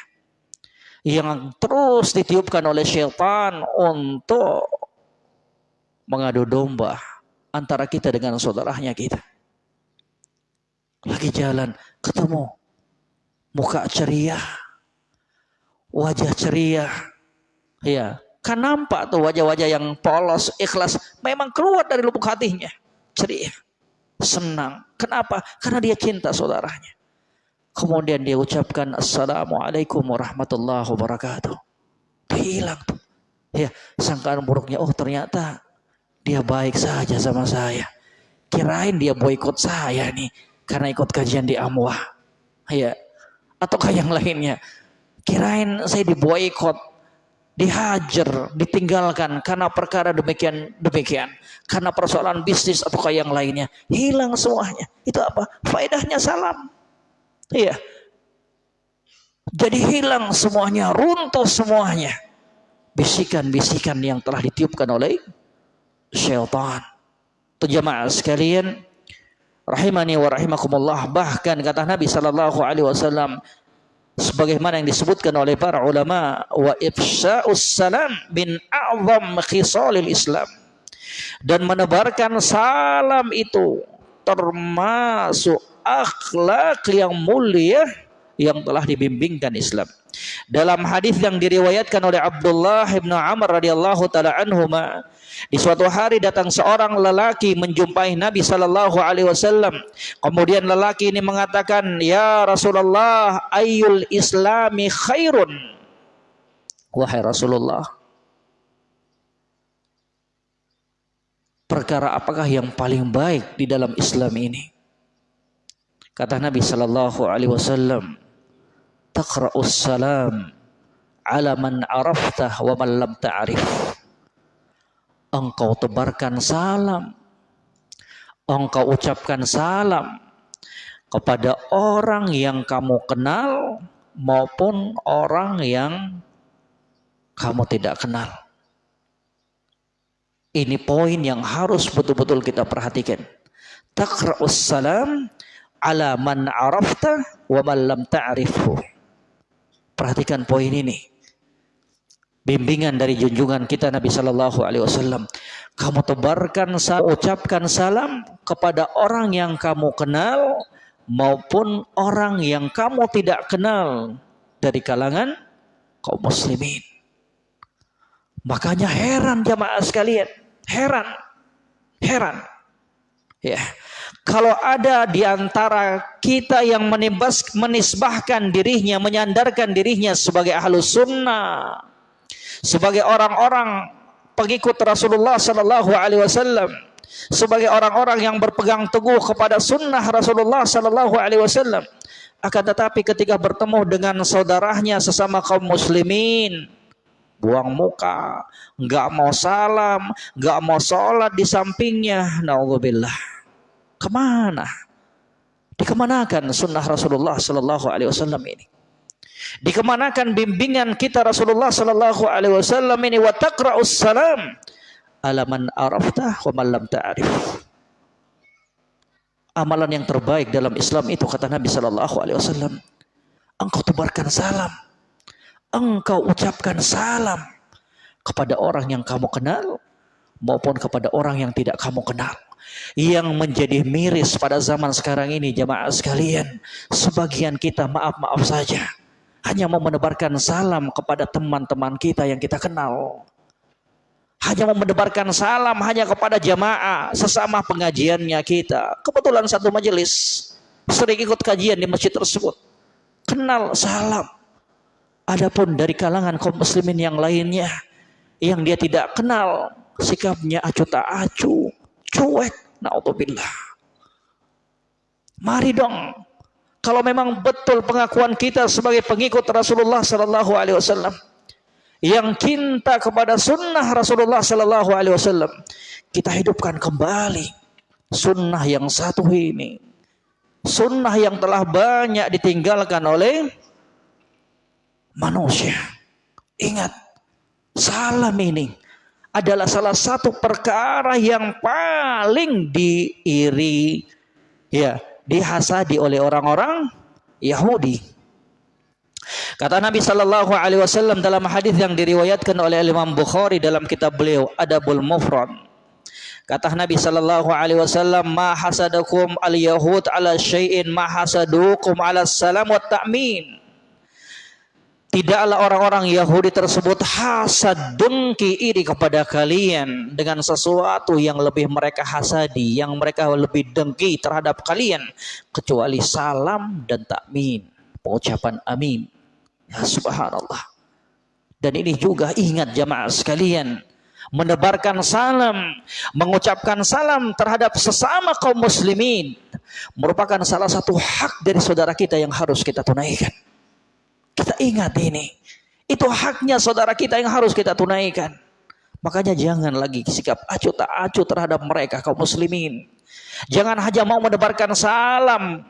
Yang terus ditiupkan oleh syaitan untuk mengadu domba antara kita dengan saudaranya kita. Lagi jalan, ketemu. Muka ceria. Wajah ceria. Ya, kan nampak tuh wajah-wajah yang polos, ikhlas. Memang keluar dari lubuk hatinya. Ceria. Senang. Kenapa? Karena dia cinta saudaranya. Kemudian dia ucapkan Assalamualaikum warahmatullahi wabarakatuh. Hilang tuh. Ya, sangkaan buruknya. Oh ternyata dia baik saja sama saya. Kirain dia boykot saya nih karena ikut kajian di Amwah. Ya. Ataukah yang lainnya? Kirain saya diboykot, dihajar, ditinggalkan karena perkara demikian demikian. Karena persoalan bisnis ataukah yang lainnya. Hilang semuanya. Itu apa? Faedahnya salam. Iya. Jadi hilang semuanya, runtuh semuanya. Bisikan-bisikan yang telah ditiupkan oleh syaitan. Itu jemaah sekalian rahimani wa rahimakumullah bahkan kata Nabi sallallahu alaihi wasallam sebagaimana yang disebutkan oleh para ulama wa ifsya'us salam bin a'zam khisalil Islam dan menebarkan salam itu termasuk akhlak yang mulia yang telah dibimbingkan Islam. Dalam hadis yang diriwayatkan oleh Abdullah bin Amr radhiyallahu taala anhuma, di suatu hari datang seorang lelaki menjumpai Nabi sallallahu alaihi wasallam. Kemudian lelaki ini mengatakan, "Ya Rasulullah, ayyul islami khairun?" Wahai Rasulullah, perkara apakah yang paling baik di dalam Islam ini? Kata Nabi sallallahu alaihi wasallam, taqra'us salam ala man araftah wa man lam ta'rif. Engkau tebarkan salam. Engkau ucapkan salam kepada orang yang kamu kenal maupun orang yang kamu tidak kenal. Ini poin yang harus betul-betul kita perhatikan. Taqra'us salam ala man arafta wa man lam ta'rifhu. Perhatikan poin ini. Bimbingan dari junjungan kita Nabi Shallallahu Alaihi Wasallam. Kamu tebarkan, ucapkan salam kepada orang yang kamu kenal maupun orang yang kamu tidak kenal dari kalangan kaum muslimin. Makanya heran jamaah sekalian, heran, heran. Ya, kalau ada di antara kita yang menibas, menisbahkan dirinya, menyandarkan dirinya sebagai ahlu sunnah, sebagai orang-orang pengikut Rasulullah Sallallahu Alaihi Wasallam, sebagai orang-orang yang berpegang teguh kepada sunnah Rasulullah sallallahu alaihi wasallam. Akan tetapi ketika bertemu dengan saudaranya sesama kaum muslimin, buang muka, nggak mau salam, nggak mau sholat di sampingnya, naudzubillah. Ke mana? Dikemanakan sunnah Rasulullah sallallahu alaihi wasallam ini? Dikemanakan bimbingan kita Rasulullah sallallahu alaihi wasallam ini wa taqra'us salam ala man arafta wa man lam ta'rif. Amalan yang terbaik dalam Islam itu kata Nabi sallallahu alaihi wasallam, engkau tebarkan salam. Engkau ucapkan salam kepada orang yang kamu kenal maupun kepada orang yang tidak kamu kenal. Yang menjadi miris pada zaman sekarang ini jemaah sekalian, sebagian kita maaf-maaf saja hanya mau menebarkan salam kepada teman-teman kita yang kita kenal hanya mau mendebarkan salam hanya kepada jamaah sesama pengajiannya kita. Kebetulan satu majelis sering ikut kajian di masjid tersebut. Kenal salam. Adapun dari kalangan kaum muslimin yang lainnya yang dia tidak kenal sikapnya acu tak acu, cuek, naudzubillah. Mari dong. Kalau memang betul pengakuan kita sebagai pengikut Rasulullah sallallahu alaihi wasallam yang cinta kepada sunnah Rasulullah Sallallahu Alaihi Wasallam kita hidupkan kembali sunnah yang satu ini. Sunnah yang telah banyak ditinggalkan oleh manusia. Ingat salam ini adalah salah satu perkara yang paling diiri ya dihasadi oleh orang-orang Yahudi Kata Nabi Shallallahu Alaihi Wasallam dalam hadis yang diriwayatkan oleh Imam Bukhari dalam kitab beliau Adabul Mufrad. Kata Nabi Shallallahu Alaihi Wasallam, "Ma hasadakum al Yahud ala syai'in ma hasadukum ala salam wa ta'min." Tidaklah orang-orang Yahudi tersebut hasad dengki iri kepada kalian dengan sesuatu yang lebih mereka hasadi, yang mereka lebih dengki terhadap kalian kecuali salam dan takmin, pengucapan amin. Ya subhanallah. Dan ini juga ingat jamaah sekalian. Menebarkan salam, mengucapkan salam terhadap sesama kaum muslimin. Merupakan salah satu hak dari saudara kita yang harus kita tunaikan. Kita ingat ini. Itu haknya saudara kita yang harus kita tunaikan. Makanya jangan lagi sikap acuh tak acuh terhadap mereka kaum muslimin. Jangan hanya mau menebarkan salam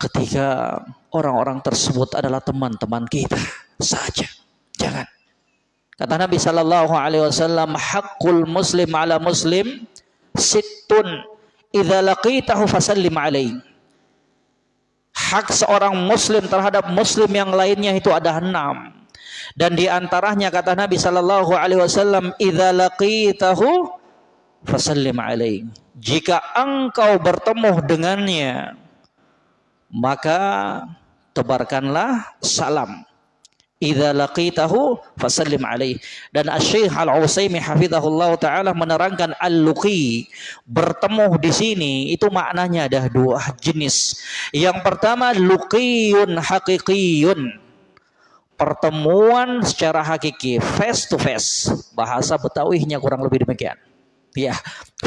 ketika orang-orang tersebut adalah teman-teman kita saja. Jangan. Kata Nabi Shallallahu Alaihi Wasallam, hakul muslim ala muslim situn idza laqitahu fasallim alaih. Hak seorang muslim terhadap muslim yang lainnya itu ada enam. Dan di antaranya kata Nabi Shallallahu Alaihi Wasallam, idza laqitahu fasallim alaih. Jika engkau bertemu dengannya, maka tebarkanlah salam. Idza laqitahu fasallim alaih. Dan Asy-Syaikh Al-Utsaimin hafizahullah taala menerangkan al-luqi bertemu di sini itu maknanya ada dua jenis. Yang pertama luqiyun haqiqiyun. Pertemuan secara hakiki, face to face. Bahasa Betawinya kurang lebih demikian. Ya,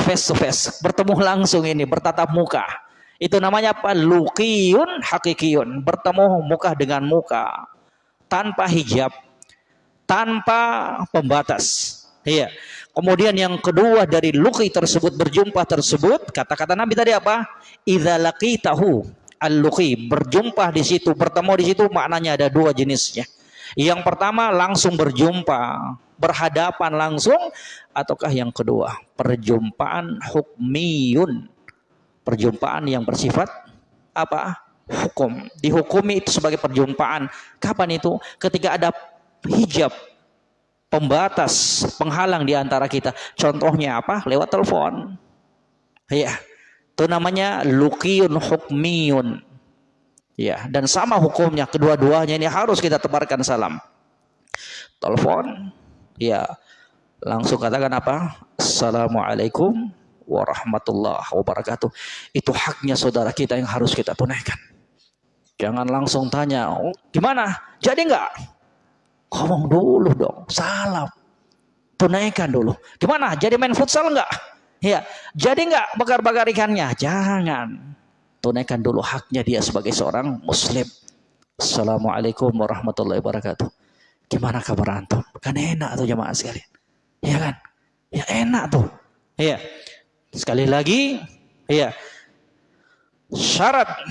face to face, bertemu langsung ini, bertatap muka itu namanya apa? Lukiyun hakikiyun. Bertemu muka dengan muka. Tanpa hijab. Tanpa pembatas. Iya. Kemudian yang kedua dari luki tersebut berjumpa tersebut kata-kata Nabi tadi apa? Idza laqitahu al-luqi berjumpa di situ bertemu di situ maknanya ada dua jenisnya. Yang pertama langsung berjumpa berhadapan langsung ataukah yang kedua perjumpaan hukmiyun perjumpaan yang bersifat apa? Hukum. Dihukumi itu sebagai perjumpaan. Kapan itu? Ketika ada hijab pembatas, penghalang di antara kita. Contohnya apa? Lewat telepon. Ya. Itu namanya lukiyun hukmiyun. Ya, dan sama hukumnya kedua-duanya ini harus kita tebarkan salam. Telepon, ya. Langsung katakan apa? Assalamualaikum warahmatullahi wabarakatuh. Itu haknya saudara kita yang harus kita tunaikan. Jangan langsung tanya, oh, gimana? Jadi enggak? Ngomong dulu dong, salam. Tunaikan dulu. Gimana? Jadi main futsal enggak? Ya, jadi enggak bakar-bakar ikannya? Jangan. Tunaikan dulu haknya dia sebagai seorang muslim. Assalamualaikum warahmatullahi wabarakatuh. Gimana kabar antum? Kan enak tuh jemaah sekalian. Ya kan? Ya enak tuh. Iya. Sekali lagi, iya. Syarat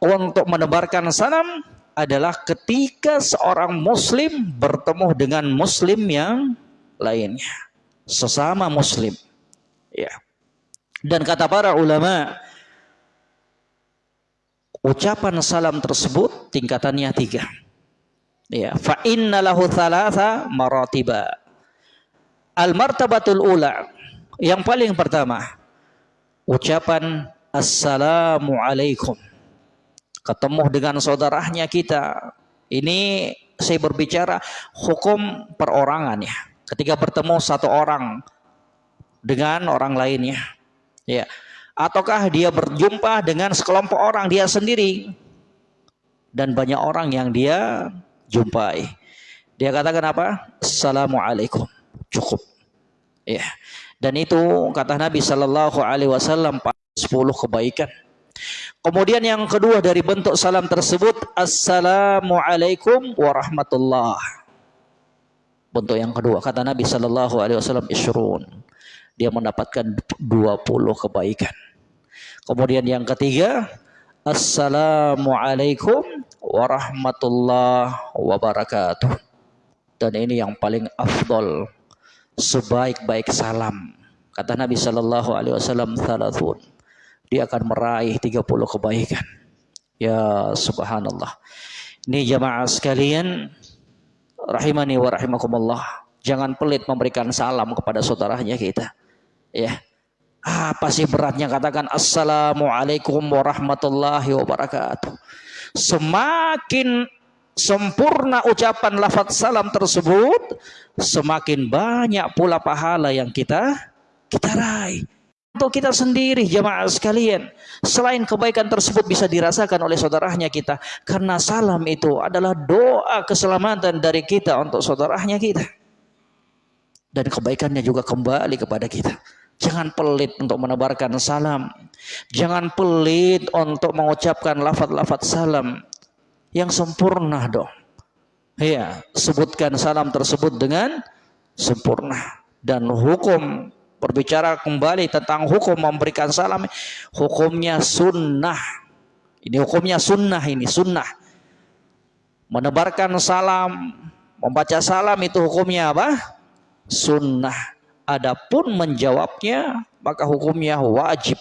untuk menebarkan salam adalah ketika seorang muslim bertemu dengan muslim yang lainnya. Sesama muslim. Ya. Dan kata para ulama, ucapan salam tersebut tingkatannya tiga. Ya, fa inna lahu thalatha maratiba. Al martabatul ula yang paling pertama ucapan assalamu alaikum. Ketemu dengan saudaranya kita. Ini saya berbicara hukum perorangan ya. Ketika bertemu satu orang dengan orang lainnya. Ya. Ataukah dia berjumpa dengan sekelompok orang dia sendiri dan banyak orang yang dia jumpai. Dia katakan apa? Assalamualaikum. Cukup. Ya. Dan itu kata Nabi Shallallahu Alaihi Wasallam 10 kebaikan. Kemudian yang kedua dari bentuk salam tersebut Assalamualaikum warahmatullah. Bentuk yang kedua kata Nabi Shallallahu Alaihi Wasallam isrun dia mendapatkan 20 kebaikan. Kemudian yang ketiga, Assalamualaikum warahmatullahi wabarakatuh. Dan ini yang paling afdol, sebaik-baik salam. Kata Nabi Shallallahu Alaihi Wasallam, thalathun. Dia akan meraih 30 kebaikan. Ya subhanallah. Ini jamaah sekalian, rahimani wa rahimakumullah. Jangan pelit memberikan salam kepada saudaranya kita. Ya. Apa sih beratnya katakan Assalamualaikum warahmatullahi wabarakatuh. Semakin sempurna ucapan lafaz salam tersebut, semakin banyak pula pahala yang kita kita raih. Untuk kita sendiri jemaah sekalian, selain kebaikan tersebut bisa dirasakan oleh saudaranya kita, karena salam itu adalah doa keselamatan dari kita untuk saudaranya kita. Dan kebaikannya juga kembali kepada kita. Jangan pelit untuk menebarkan salam. Jangan pelit untuk mengucapkan lafaz-lafaz salam yang sempurna dong. Ya, sebutkan salam tersebut dengan sempurna dan hukum berbicara kembali tentang hukum memberikan salam. Hukumnya sunnah. Ini hukumnya sunnah ini sunnah. Menebarkan salam membaca salam itu hukumnya apa? Sunnah. Adapun menjawabnya maka hukumnya wajib.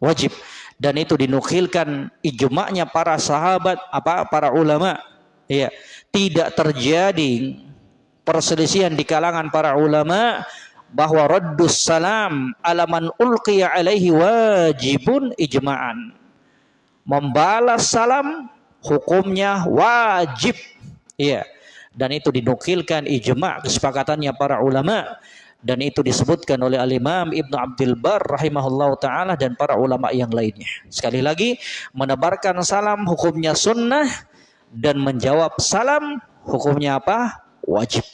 Wajib. Dan itu dinukilkan ijma'nya para sahabat apa? Para ulama. Ya tidak terjadi perselisihan di kalangan para ulama bahwa raddus salam alaman ulqiya alaihi wajibun ijma'an membalas salam hukumnya wajib ya dan itu dinukilkan ijma' kesepakatannya para ulama dan itu disebutkan oleh al-Imam Ibnu Abdul Bar rahimahullah taala dan para ulama yang lainnya. Sekali lagi menebarkan salam hukumnya sunnah dan menjawab salam hukumnya apa? Wajib.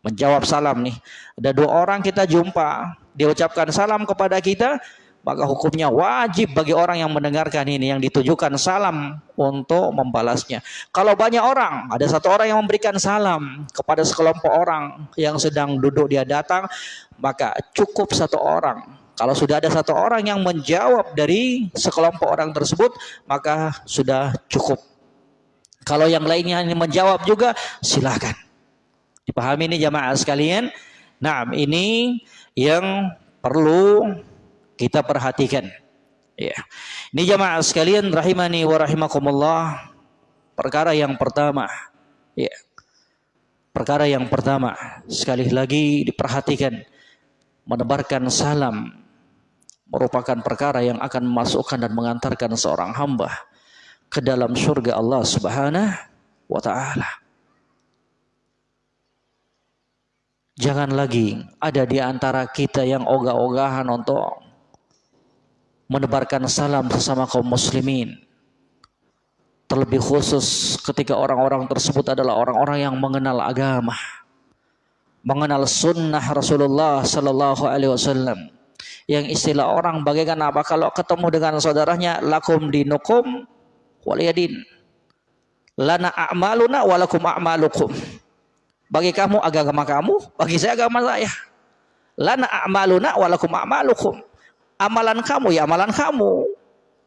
Menjawab salam nih. Ada dua orang kita jumpa, dia ucapkan salam kepada kita, maka hukumnya wajib bagi orang yang mendengarkan ini yang ditujukan salam untuk membalasnya. Kalau banyak orang, ada satu orang yang memberikan salam kepada sekelompok orang yang sedang duduk dia datang, maka cukup satu orang. Kalau sudah ada satu orang yang menjawab dari sekelompok orang tersebut, maka sudah cukup. Kalau yang lainnya ini menjawab juga, silahkan. Dipahami ini jamaah sekalian? Nah, ini yang perlu kita perhatikan. Ya. Ini jamaah sekalian rahimani wa rahimakumullah. Perkara yang pertama. Ya. Perkara yang pertama, sekali lagi diperhatikan menebarkan salam merupakan perkara yang akan memasukkan dan mengantarkan seorang hamba ke dalam surga Allah Subhanahu wa taala. Jangan lagi ada di antara kita yang ogah-ogahan untuk menebarkan salam sesama kaum muslimin. Terlebih khusus ketika orang-orang tersebut adalah orang-orang yang mengenal agama. mengenal sunnah Rasulullah sallallahu alaihi wasallam yang istilah orang bagaikan apa kalau ketemu dengan saudaranya lakum dinukum waliyadin lana a'maluna walakum a'malukum bagi kamu agama kamu bagi saya agama saya. Lana a'maluna walakum a'malukum. Amalan kamu ya amalan kamu.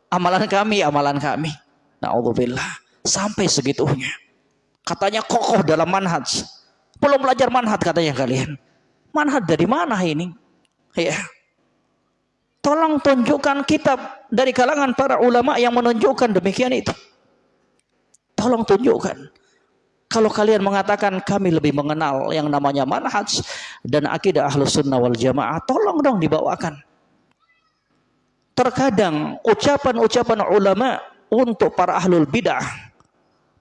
Amalan kami ya amalan kami. Naudzubillah. Sampai segitunya. Katanya kokoh dalam manhaj. Belum belajar manhaj katanya kalian. Manhaj dari mana ini? Ya. Tolong tunjukkan kitab dari kalangan para ulama yang menunjukkan demikian itu. Tolong tunjukkan. Kalau kalian mengatakan kami lebih mengenal yang namanya manhaj dan akidah ahlus sunnah wal jamaah, tolong dong dibawakan. Terkadang ucapan-ucapan ulama untuk para ahlul bidah,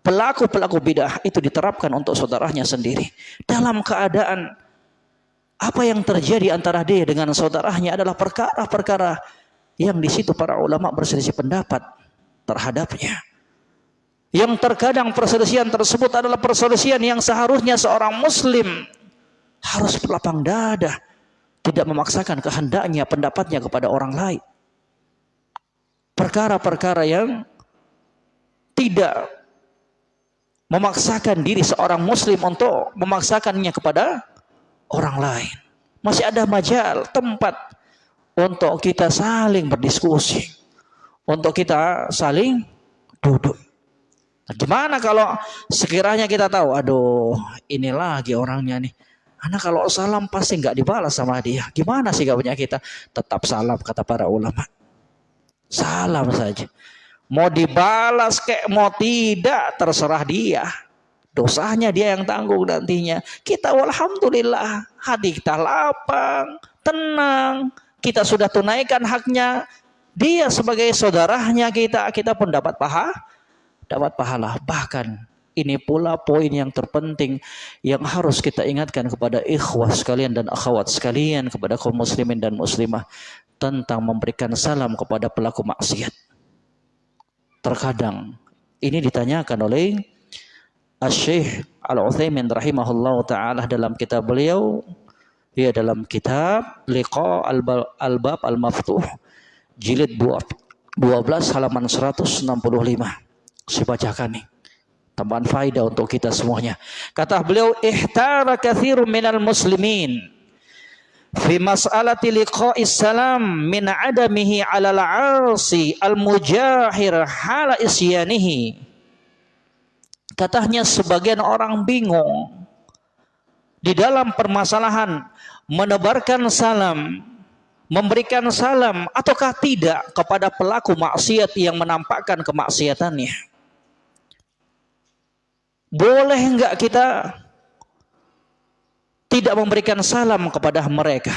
pelaku-pelaku bidah itu diterapkan untuk saudaranya sendiri. Dalam keadaan apa yang terjadi antara dia dengan saudaranya adalah perkara-perkara yang di situ para ulama berselisih pendapat terhadapnya. Yang terkadang perselisihan tersebut adalah perselisihan yang seharusnya seorang muslim harus berlapang dada, tidak memaksakan kehendaknya, pendapatnya kepada orang lain. Perkara-perkara yang tidak memaksakan diri seorang muslim untuk memaksakannya kepada orang lain. Masih ada majal, tempat untuk kita saling berdiskusi. Untuk kita saling duduk. Nah, gimana kalau sekiranya kita tahu, aduh ini lagi orangnya nih. Anak kalau salam pasti nggak dibalas sama dia. Gimana sih punya kita? Tetap salam kata para ulama. Salam saja. Mau dibalas kayak mau tidak terserah dia. Dosanya dia yang tanggung nantinya. Kita alhamdulillah hati kita lapang, tenang. Kita sudah tunaikan haknya. Dia sebagai saudaranya kita, kita pun dapat paha, dapat pahala. Bahkan ini pula poin yang terpenting yang harus kita ingatkan kepada ikhwah sekalian dan akhwat sekalian kepada kaum muslimin dan muslimah tentang memberikan salam kepada pelaku maksiat. Terkadang ini ditanyakan oleh Asy-Syaikh Al-Utsaimin rahimahullah taala dalam kitab beliau ya dalam kitab Liqa Al-Bab Al-Maftuh jilid 12 halaman 165. Saya bacakan nih. Tambahan faedah untuk kita semuanya. Kata beliau ihtara katsirun minal muslimin fi mas'alati liqa'is salam min adamihi 'alal 'asi al-mujahir hala isyanihi Katanya sebagian orang bingung di dalam permasalahan menebarkan salam, memberikan salam ataukah tidak kepada pelaku maksiat yang menampakkan kemaksiatannya. Boleh enggak kita tidak memberikan salam kepada mereka?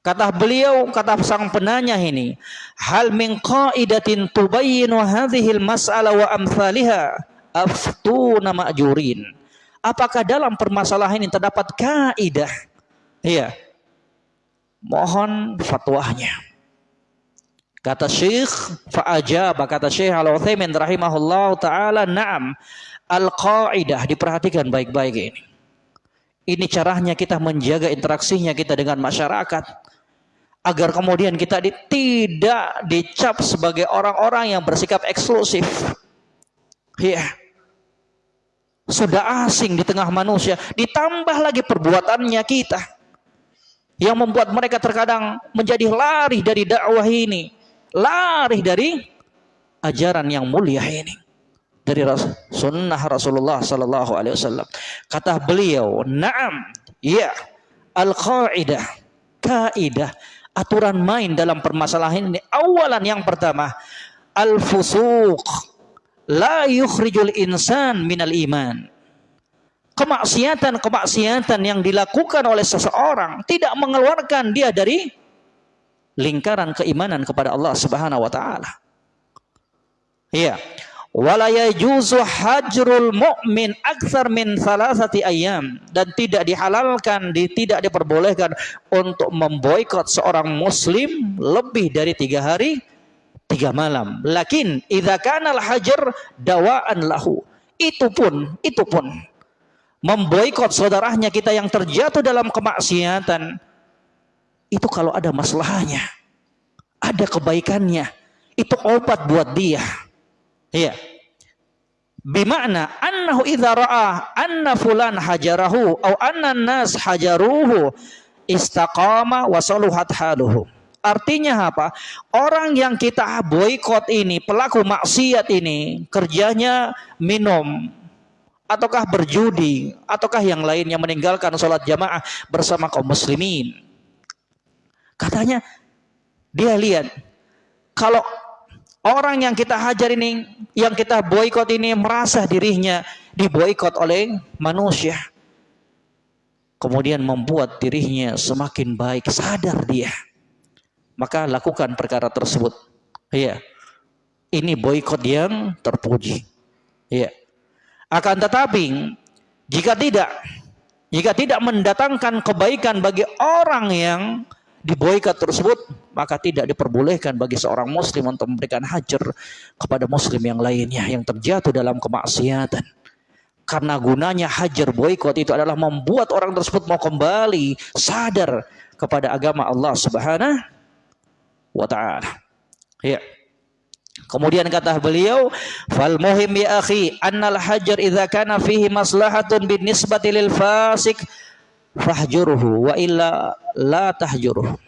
Kata beliau, kata sang penanya ini, hal min qaidatin tubayyinu hadhil mas'ala wa amthaliha aftuna ma'jurin. Apakah dalam permasalahan ini terdapat kaidah? Iya. Mohon fatwanya. Kata Syekh fa'ajaba kata Syekh Al-Utsaimin rahimahullah taala, "Na'am." Al-qaidah diperhatikan baik-baik ini. Ini caranya kita menjaga interaksinya kita dengan masyarakat agar kemudian kita di, tidak dicap sebagai orang-orang yang bersikap eksklusif. Ya. Sudah asing di tengah manusia, ditambah lagi perbuatannya kita yang membuat mereka terkadang menjadi lari dari dakwah ini, lari dari ajaran yang mulia ini dari sunnah Rasulullah Sallallahu Alaihi Wasallam. Kata beliau, "Naam, ya, al-qaidah, kaidah aturan main dalam permasalahan ini. Awalan yang pertama, al-fusuq la yukhrijul insan minal iman. Kemaksiatan-kemaksiatan yang dilakukan oleh seseorang tidak mengeluarkan dia dari lingkaran keimanan kepada Allah Subhanahu wa taala. Iya. Wala hajrul mu'min aksar min salasati ayam dan tidak dihalalkan di, tidak diperbolehkan untuk memboikot seorang muslim lebih dari tiga hari tiga malam. Lakin idza hajar dawaan lahu. Itu pun itu pun. Memboikot saudaranya kita yang terjatuh dalam kemaksiatan itu kalau ada masalahnya ada kebaikannya itu obat buat dia iya bimana annahu idza ra'a anna fulan hajarahu atau anna nas hajaruhu istaqama wa haluhu Artinya apa? Orang yang kita boykot ini, pelaku maksiat ini, kerjanya minum, ataukah berjudi, ataukah yang lainnya meninggalkan sholat jamaah bersama kaum muslimin. Katanya, dia lihat, kalau orang yang kita hajar ini, yang kita boykot ini merasa dirinya diboykot oleh manusia. Kemudian membuat dirinya semakin baik, sadar dia maka lakukan perkara tersebut. Iya. Ini boykot yang terpuji. Iya. Akan tetapi jika tidak jika tidak mendatangkan kebaikan bagi orang yang diboykot tersebut, maka tidak diperbolehkan bagi seorang muslim untuk memberikan hajar kepada muslim yang lainnya yang terjatuh dalam kemaksiatan. Karena gunanya hajar boykot itu adalah membuat orang tersebut mau kembali sadar kepada agama Allah Subhanahu wa taala. Ya. Kemudian kata beliau, "Fal muhim ya akhi, annal hajar idza kana fihi maslahatun bin nisbati lil fasik fahjurhu wa illa la tahjuruhu."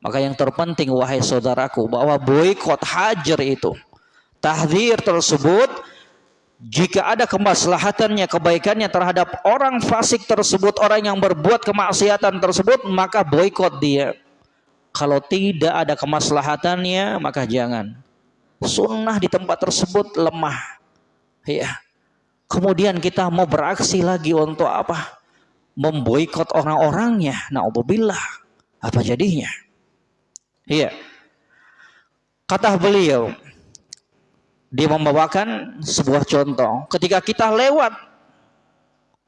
Maka yang terpenting wahai saudaraku bahwa boikot hajar itu tahdir tersebut jika ada kemaslahatannya, kebaikannya terhadap orang fasik tersebut, orang yang berbuat kemaksiatan tersebut, maka boikot dia. Kalau tidak ada kemaslahatannya, maka jangan. Sunnah di tempat tersebut lemah. Ya. Kemudian kita mau beraksi lagi untuk apa? Memboikot orang-orangnya. Na'udzubillah. Apa jadinya? Iya. Kata beliau, dia membawakan sebuah contoh. Ketika kita lewat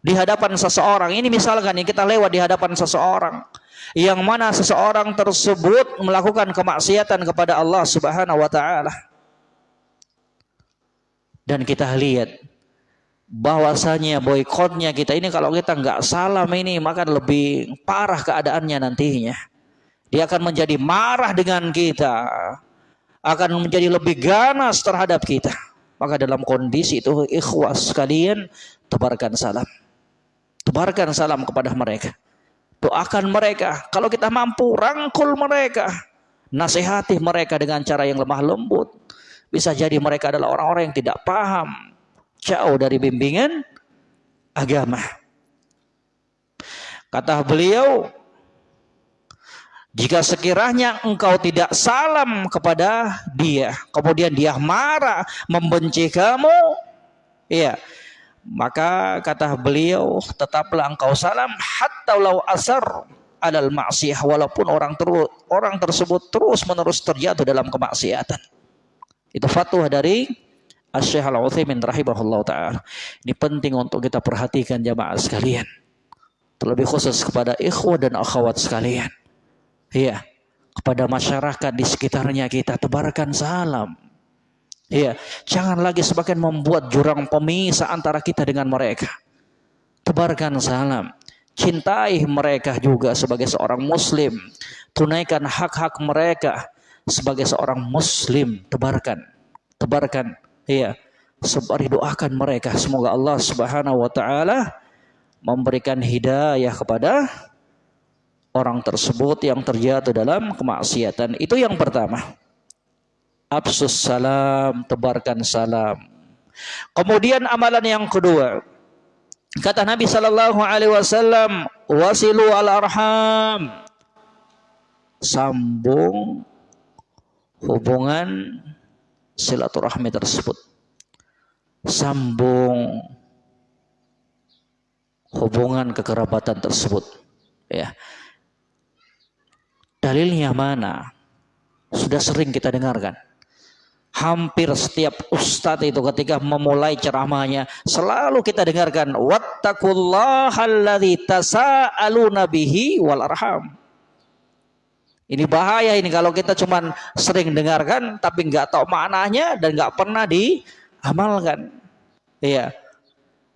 di hadapan seseorang, ini misalkan ini kita lewat di hadapan seseorang, yang mana seseorang tersebut melakukan kemaksiatan kepada Allah Subhanahu wa taala. Dan kita lihat bahwasanya boikotnya kita ini kalau kita nggak salam ini maka lebih parah keadaannya nantinya. Dia akan menjadi marah dengan kita, akan menjadi lebih ganas terhadap kita. Maka dalam kondisi itu ikhwas sekalian tebarkan salam. Tebarkan salam kepada mereka. Doakan mereka. Kalau kita mampu, rangkul mereka. Nasihati mereka dengan cara yang lemah lembut. Bisa jadi mereka adalah orang-orang yang tidak paham. Jauh dari bimbingan agama. Kata beliau, jika sekiranya engkau tidak salam kepada dia, kemudian dia marah, membenci kamu, ya, maka kata beliau, tetaplah engkau salam hatta lau asar alal maksiyah walaupun orang terus orang tersebut terus menerus terjatuh dalam kemaksiatan. Itu fatwa dari Asy-Syaikh Al-Utsaimin rahimahullah taala. Ini penting untuk kita perhatikan jamaah sekalian. Terlebih khusus kepada ikhwah dan akhwat sekalian. Iya, kepada masyarakat di sekitarnya kita tebarkan salam Iya, jangan lagi semakin membuat jurang pemisah antara kita dengan mereka. Tebarkan salam. Cintai mereka juga sebagai seorang muslim. Tunaikan hak-hak mereka sebagai seorang muslim. Tebarkan. Tebarkan. Iya. Sebari doakan mereka. Semoga Allah subhanahu wa ta'ala memberikan hidayah kepada orang tersebut yang terjatuh dalam kemaksiatan. Itu yang pertama. Absus salam, tebarkan salam. Kemudian amalan yang kedua, kata Nabi Shallallahu Alaihi Wasallam, wasilu al arham, sambung hubungan silaturahmi tersebut, sambung hubungan kekerabatan tersebut, ya. Dalilnya mana? Sudah sering kita dengarkan hampir setiap ustadz itu ketika memulai ceramahnya selalu kita dengarkan wattaqullahalladzi tasaaluna bihi wal arham. Ini bahaya ini kalau kita cuma sering dengarkan tapi nggak tahu maknanya dan nggak pernah diamalkan. Iya.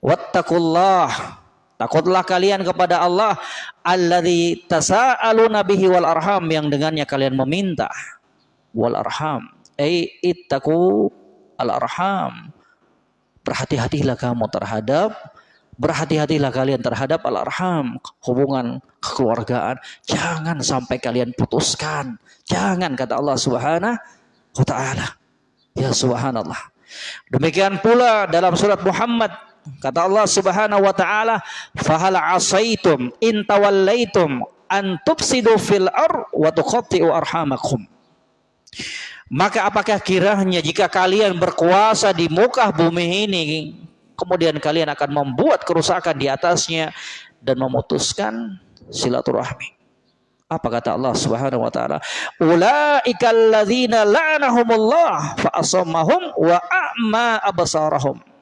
wattaqullah. Takutlah kalian kepada Allah. Alladzi tasaaluna bihi wal arham yang dengannya kalian meminta. Wal arham. Ai ittaqu al arham. Berhati-hatilah kamu terhadap berhati-hatilah kalian terhadap al arham hubungan kekeluargaan. Jangan sampai kalian putuskan. Jangan kata Allah Subhanahu wa taala. Ya subhanallah. Demikian pula dalam surat Muhammad Kata Allah Subhanahu wa taala, "Fahal asaitum in tawallaitum an tufsidu fil ar wa arhamakum." Maka apakah kiranya jika kalian berkuasa di muka bumi ini kemudian kalian akan membuat kerusakan di atasnya dan memutuskan silaturahmi. Apa kata Allah Subhanahu wa taala? Ulaikal ladzina la'anahumullah fa asammahum wa a'ma absarahum.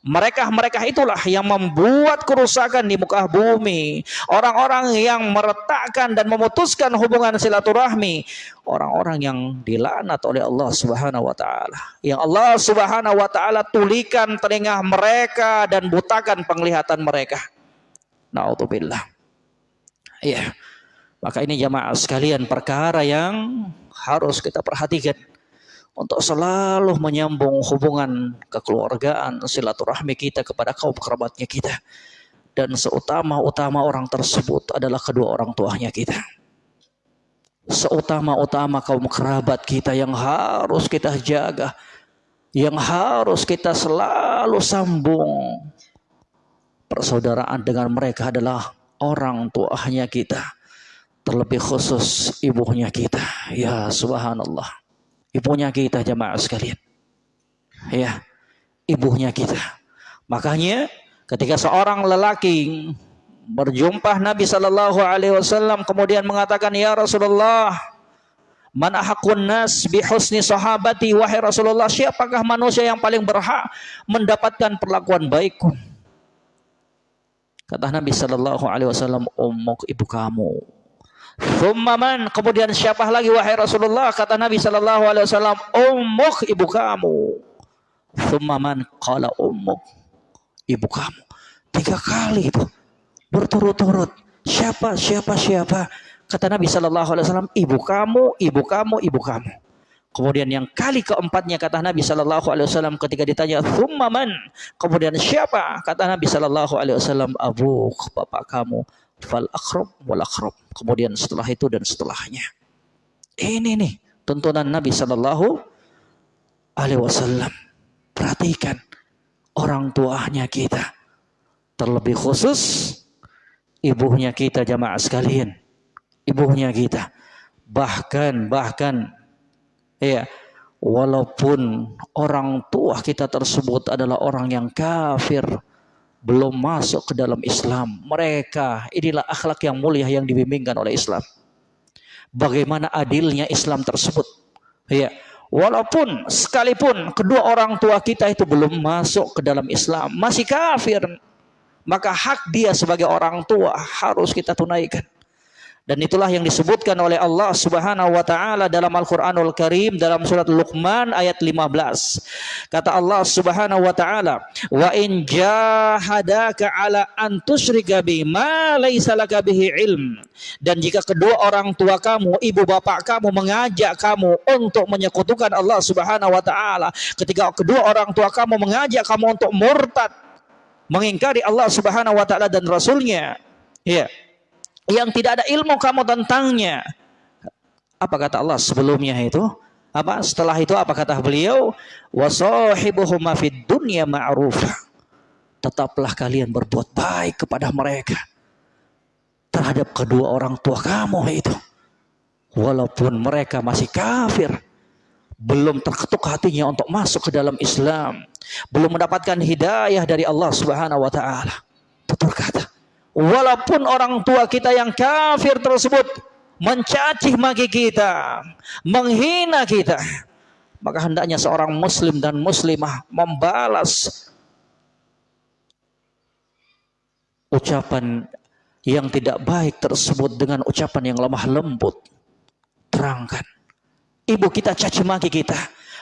Mereka-mereka itulah yang membuat kerusakan di muka bumi. Orang-orang yang meretakkan dan memutuskan hubungan silaturahmi. Orang-orang yang dilaknat oleh Allah Subhanahu wa taala. Yang Allah Subhanahu wa taala tulikan telinga mereka dan butakan penglihatan mereka. Nauzubillah. Iya. Maka ini jamaah sekalian perkara yang harus kita perhatikan untuk selalu menyambung hubungan kekeluargaan silaturahmi kita kepada kaum kerabatnya kita. Dan seutama-utama orang tersebut adalah kedua orang tuanya kita. Seutama-utama kaum kerabat kita yang harus kita jaga yang harus kita selalu sambung persaudaraan dengan mereka adalah orang tuanya kita terlebih khusus ibunya kita. Ya subhanallah ibunya kita jemaah sekalian. Ya, ibunya kita. Makanya ketika seorang lelaki berjumpa Nabi Shallallahu Alaihi Wasallam kemudian mengatakan ya Rasulullah Man ahakun nas bi husni sahabati wahai Rasulullah siapakah manusia yang paling berhak mendapatkan perlakuan baikku Kata Nabi Shallallahu alaihi wasallam ibu kamu Thummaman kemudian siapa lagi wahai Rasulullah kata Nabi sallallahu alaihi wasallam ummuk ibu kamu. Thummaman qala ummuk ibu kamu. Tiga kali itu berturut-turut. Siapa siapa siapa? Kata Nabi sallallahu alaihi wasallam ibu kamu, ibu kamu, ibu kamu. Kemudian yang kali keempatnya kata Nabi Shallallahu Alaihi Wasallam ketika ditanya Thummaman kemudian siapa kata Nabi Shallallahu Alaihi Wasallam Abu bapak kamu fal akrab wal akrab. Kemudian setelah itu dan setelahnya. Ini nih tuntunan Nabi Shallallahu Alaihi Wasallam. Perhatikan orang tuanya kita. Terlebih khusus ibunya kita jamaah sekalian. Ibunya kita. Bahkan bahkan ya walaupun orang tua kita tersebut adalah orang yang kafir belum masuk ke dalam Islam. Mereka inilah akhlak yang mulia yang dibimbingkan oleh Islam. Bagaimana adilnya Islam tersebut. Ya, walaupun sekalipun kedua orang tua kita itu belum masuk ke dalam Islam, masih kafir, maka hak dia sebagai orang tua harus kita tunaikan. Dan itulah yang disebutkan oleh Allah Subhanahu wa taala dalam Al-Qur'anul Karim dalam surat Luqman ayat 15. Kata Allah Subhanahu wa taala, "Wa in jahadaka ala an tusyrika bi ma laisa laka bihi ilm." Dan jika kedua orang tua kamu, ibu bapak kamu mengajak kamu untuk menyekutukan Allah Subhanahu wa taala, ketika kedua orang tua kamu mengajak kamu untuk murtad, mengingkari Allah Subhanahu wa taala dan rasulnya, ya. Yeah yang tidak ada ilmu kamu tentangnya. Apa kata Allah sebelumnya itu? Apa setelah itu apa kata beliau? Wasahibuhuma fid dunya ma'rufa. Tetaplah kalian berbuat baik kepada mereka terhadap kedua orang tua kamu itu. Walaupun mereka masih kafir, belum terketuk hatinya untuk masuk ke dalam Islam, belum mendapatkan hidayah dari Allah Subhanahu wa taala. Tutur kata, walaupun orang tua kita yang kafir tersebut mencaci maki kita, menghina kita, maka hendaknya seorang muslim dan muslimah membalas ucapan yang tidak baik tersebut dengan ucapan yang lemah lembut. Terangkan. Ibu kita caci maki kita,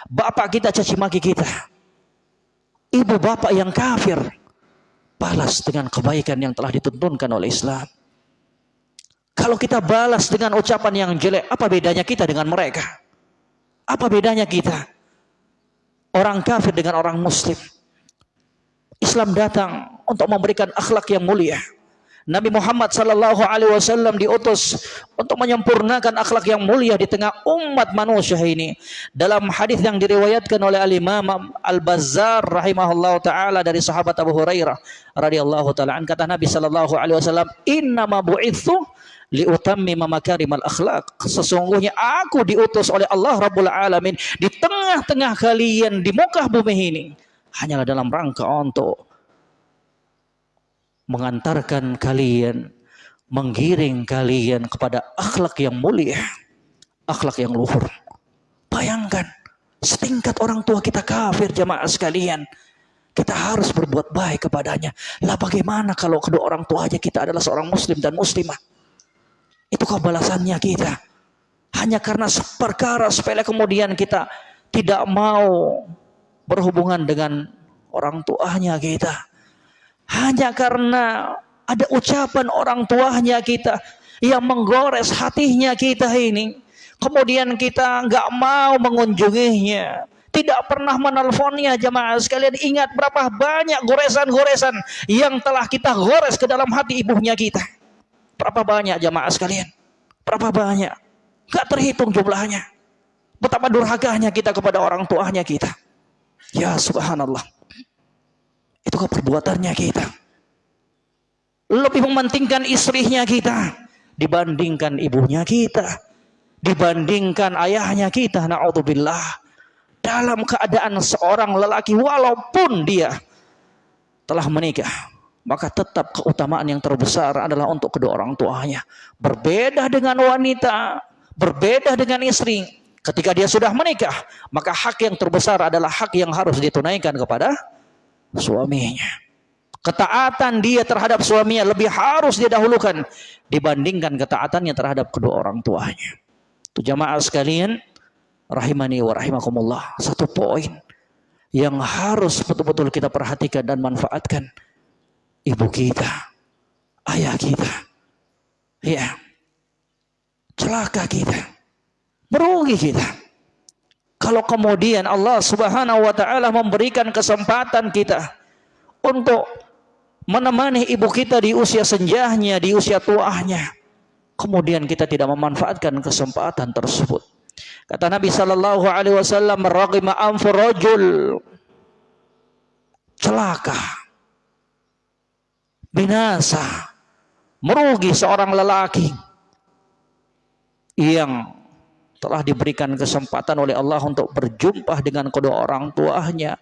bapak kita caci maki kita. Ibu bapak yang kafir balas dengan kebaikan yang telah dituntunkan oleh Islam. Kalau kita balas dengan ucapan yang jelek, apa bedanya kita dengan mereka? Apa bedanya kita? Orang kafir dengan orang muslim. Islam datang untuk memberikan akhlak yang mulia. Nabi Muhammad sallallahu alaihi wasallam diutus untuk menyempurnakan akhlak yang mulia di tengah umat manusia ini. Dalam hadis yang diriwayatkan oleh Al-Imam Al-Bazzar rahimahullah taala dari sahabat Abu Hurairah radhiyallahu taala an kata Nabi sallallahu alaihi wasallam, "Inna ma bu'itsu liutammima makarimal akhlak." Sesungguhnya aku diutus oleh Allah Rabbul Alamin di tengah-tengah kalian di muka bumi ini hanyalah dalam rangka untuk mengantarkan kalian, menggiring kalian kepada akhlak yang mulia, akhlak yang luhur. Bayangkan, setingkat orang tua kita kafir jamaah sekalian. Kita harus berbuat baik kepadanya. Lah bagaimana kalau kedua orang tua aja kita adalah seorang muslim dan muslimah? Itu balasannya kita. Hanya karena perkara sepele kemudian kita tidak mau berhubungan dengan orang tuanya kita. Hanya karena ada ucapan orang tuanya kita yang menggores hatinya kita ini. Kemudian kita nggak mau mengunjunginya. Tidak pernah menelponnya jemaah sekalian. Ingat berapa banyak goresan-goresan yang telah kita gores ke dalam hati ibunya kita. Berapa banyak jemaah sekalian. Berapa banyak. Gak terhitung jumlahnya. Betapa durhakanya kita kepada orang tuanya kita. Ya subhanallah. Itu perbuatannya kita. Lebih mementingkan istrinya kita dibandingkan ibunya kita, dibandingkan ayahnya kita. Naudzubillah. Dalam keadaan seorang lelaki walaupun dia telah menikah, maka tetap keutamaan yang terbesar adalah untuk kedua orang tuanya. Berbeda dengan wanita, berbeda dengan istri. Ketika dia sudah menikah, maka hak yang terbesar adalah hak yang harus ditunaikan kepada suaminya. Ketaatan dia terhadap suaminya lebih harus dia dahulukan dibandingkan ketaatannya terhadap kedua orang tuanya. Itu jamaah sekalian, rahimani wa rahimakumullah. Satu poin yang harus betul-betul kita perhatikan dan manfaatkan. Ibu kita, ayah kita, ya, celaka kita, merugi kita. Kalau kemudian Allah Subhanahu wa taala memberikan kesempatan kita untuk menemani ibu kita di usia senjahnya, di usia tuahnya. Kemudian kita tidak memanfaatkan kesempatan tersebut. Kata Nabi sallallahu alaihi wasallam, "Raghima anfu rajul." Celaka. Binasa. Merugi seorang lelaki yang telah diberikan kesempatan oleh Allah untuk berjumpa dengan kedua orang tuanya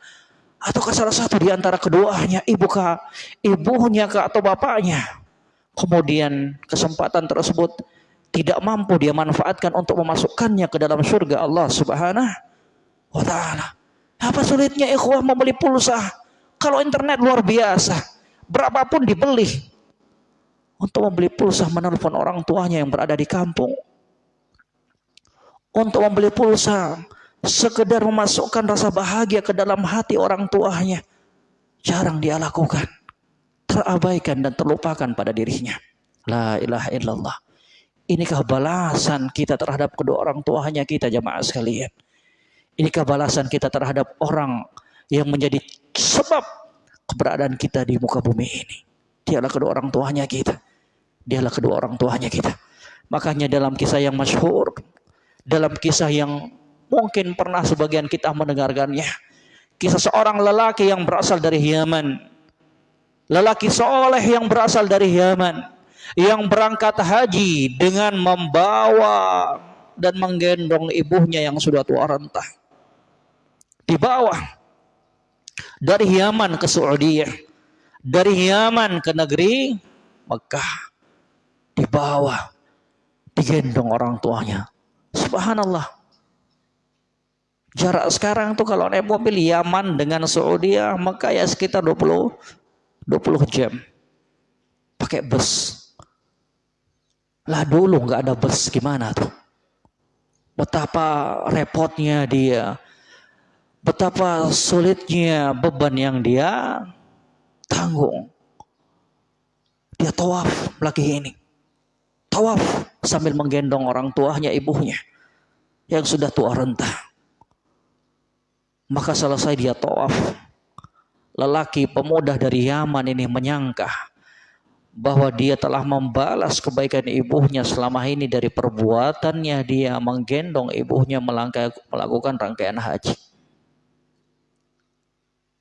atau ke salah satu di antara keduanya, ibu kah, ibunya kah atau bapaknya. Kemudian kesempatan tersebut tidak mampu dia manfaatkan untuk memasukkannya ke dalam surga Allah Subhanahu wa taala. Apa sulitnya ikhwah membeli pulsa? Kalau internet luar biasa, berapapun dibeli untuk membeli pulsa menelpon orang tuanya yang berada di kampung untuk membeli pulsa, sekedar memasukkan rasa bahagia ke dalam hati orang tuanya. Jarang dia lakukan. Terabaikan dan terlupakan pada dirinya. La ilaha illallah. Inikah balasan kita terhadap kedua orang tuanya kita jamaah sekalian. Inikah balasan kita terhadap orang yang menjadi sebab keberadaan kita di muka bumi ini. Dialah kedua orang tuanya kita. Dialah kedua orang tuanya kita. Makanya dalam kisah yang masyhur dalam kisah yang mungkin pernah sebagian kita mendengarkannya. Kisah seorang lelaki yang berasal dari Yaman. Lelaki soleh yang berasal dari Yaman. Yang berangkat haji dengan membawa dan menggendong ibunya yang sudah tua renta. Di bawah. Dari Yaman ke Saudi. Dari Yaman ke negeri Mekah. Di bawah. Digendong orang tuanya Subhanallah. Jarak sekarang tuh kalau naik mobil Yaman dengan Saudi maka ya sekitar 20 20 jam. Pakai bus. Lah dulu nggak ada bus gimana tuh? Betapa repotnya dia. Betapa sulitnya beban yang dia tanggung. Dia tawaf lagi ini. Tawaf sambil menggendong orang tuanya, ibunya yang sudah tua renta. Maka selesai dia tawaf. Lelaki pemuda dari Yaman ini menyangka bahwa dia telah membalas kebaikan ibunya selama ini dari perbuatannya dia menggendong ibunya melakukan rangkaian haji.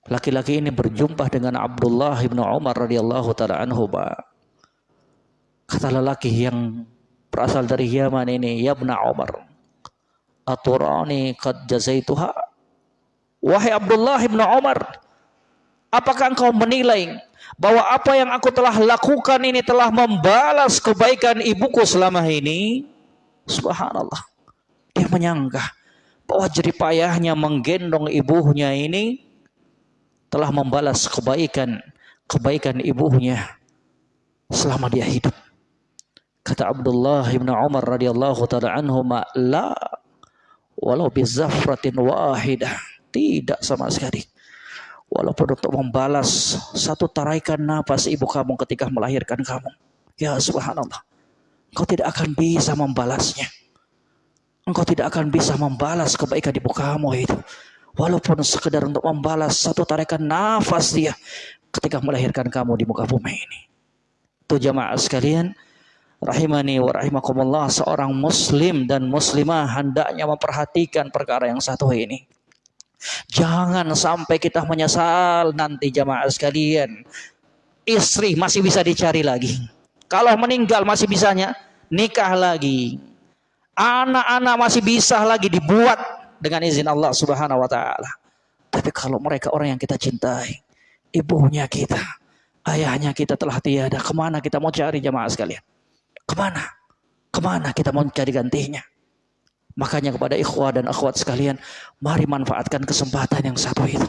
Laki-laki ini berjumpa dengan Abdullah bin Umar radhiyallahu taala anhu. Kata lelaki yang berasal dari Yaman ini, "Ya Umar, aturani qad jazaituha?" Wahai Abdullah bin Umar, apakah engkau menilai bahwa apa yang aku telah lakukan ini telah membalas kebaikan ibuku selama ini. Subhanallah. Dia menyangka bahwa jeripayahnya menggendong ibunya ini telah membalas kebaikan kebaikan ibunya selama dia hidup. Kata Abdullah bin Umar radhiyallahu taala anhu, "La walau bizafratin wahidah." Tidak sama sekali Walaupun untuk membalas satu taraikan nafas ibu kamu ketika melahirkan kamu. Ya subhanallah. Engkau tidak akan bisa membalasnya. Engkau tidak akan bisa membalas kebaikan ibu kamu itu. Walaupun sekedar untuk membalas satu tarikan nafas dia ketika melahirkan kamu di muka bumi ini. Itu jamaah sekalian. Rahimani wa rahimakumullah seorang muslim dan muslimah hendaknya memperhatikan perkara yang satu ini. Jangan sampai kita menyesal nanti jamaah sekalian. Istri masih bisa dicari lagi. Kalau meninggal masih bisanya nikah lagi. Anak-anak masih bisa lagi dibuat dengan izin Allah Subhanahu wa taala. Tapi kalau mereka orang yang kita cintai, ibunya kita, ayahnya kita telah tiada, ke mana kita mau cari jamaah sekalian? Ke mana? Ke mana kita mau cari gantinya? Makanya kepada ikhwah dan akhwat sekalian, mari manfaatkan kesempatan yang satu itu.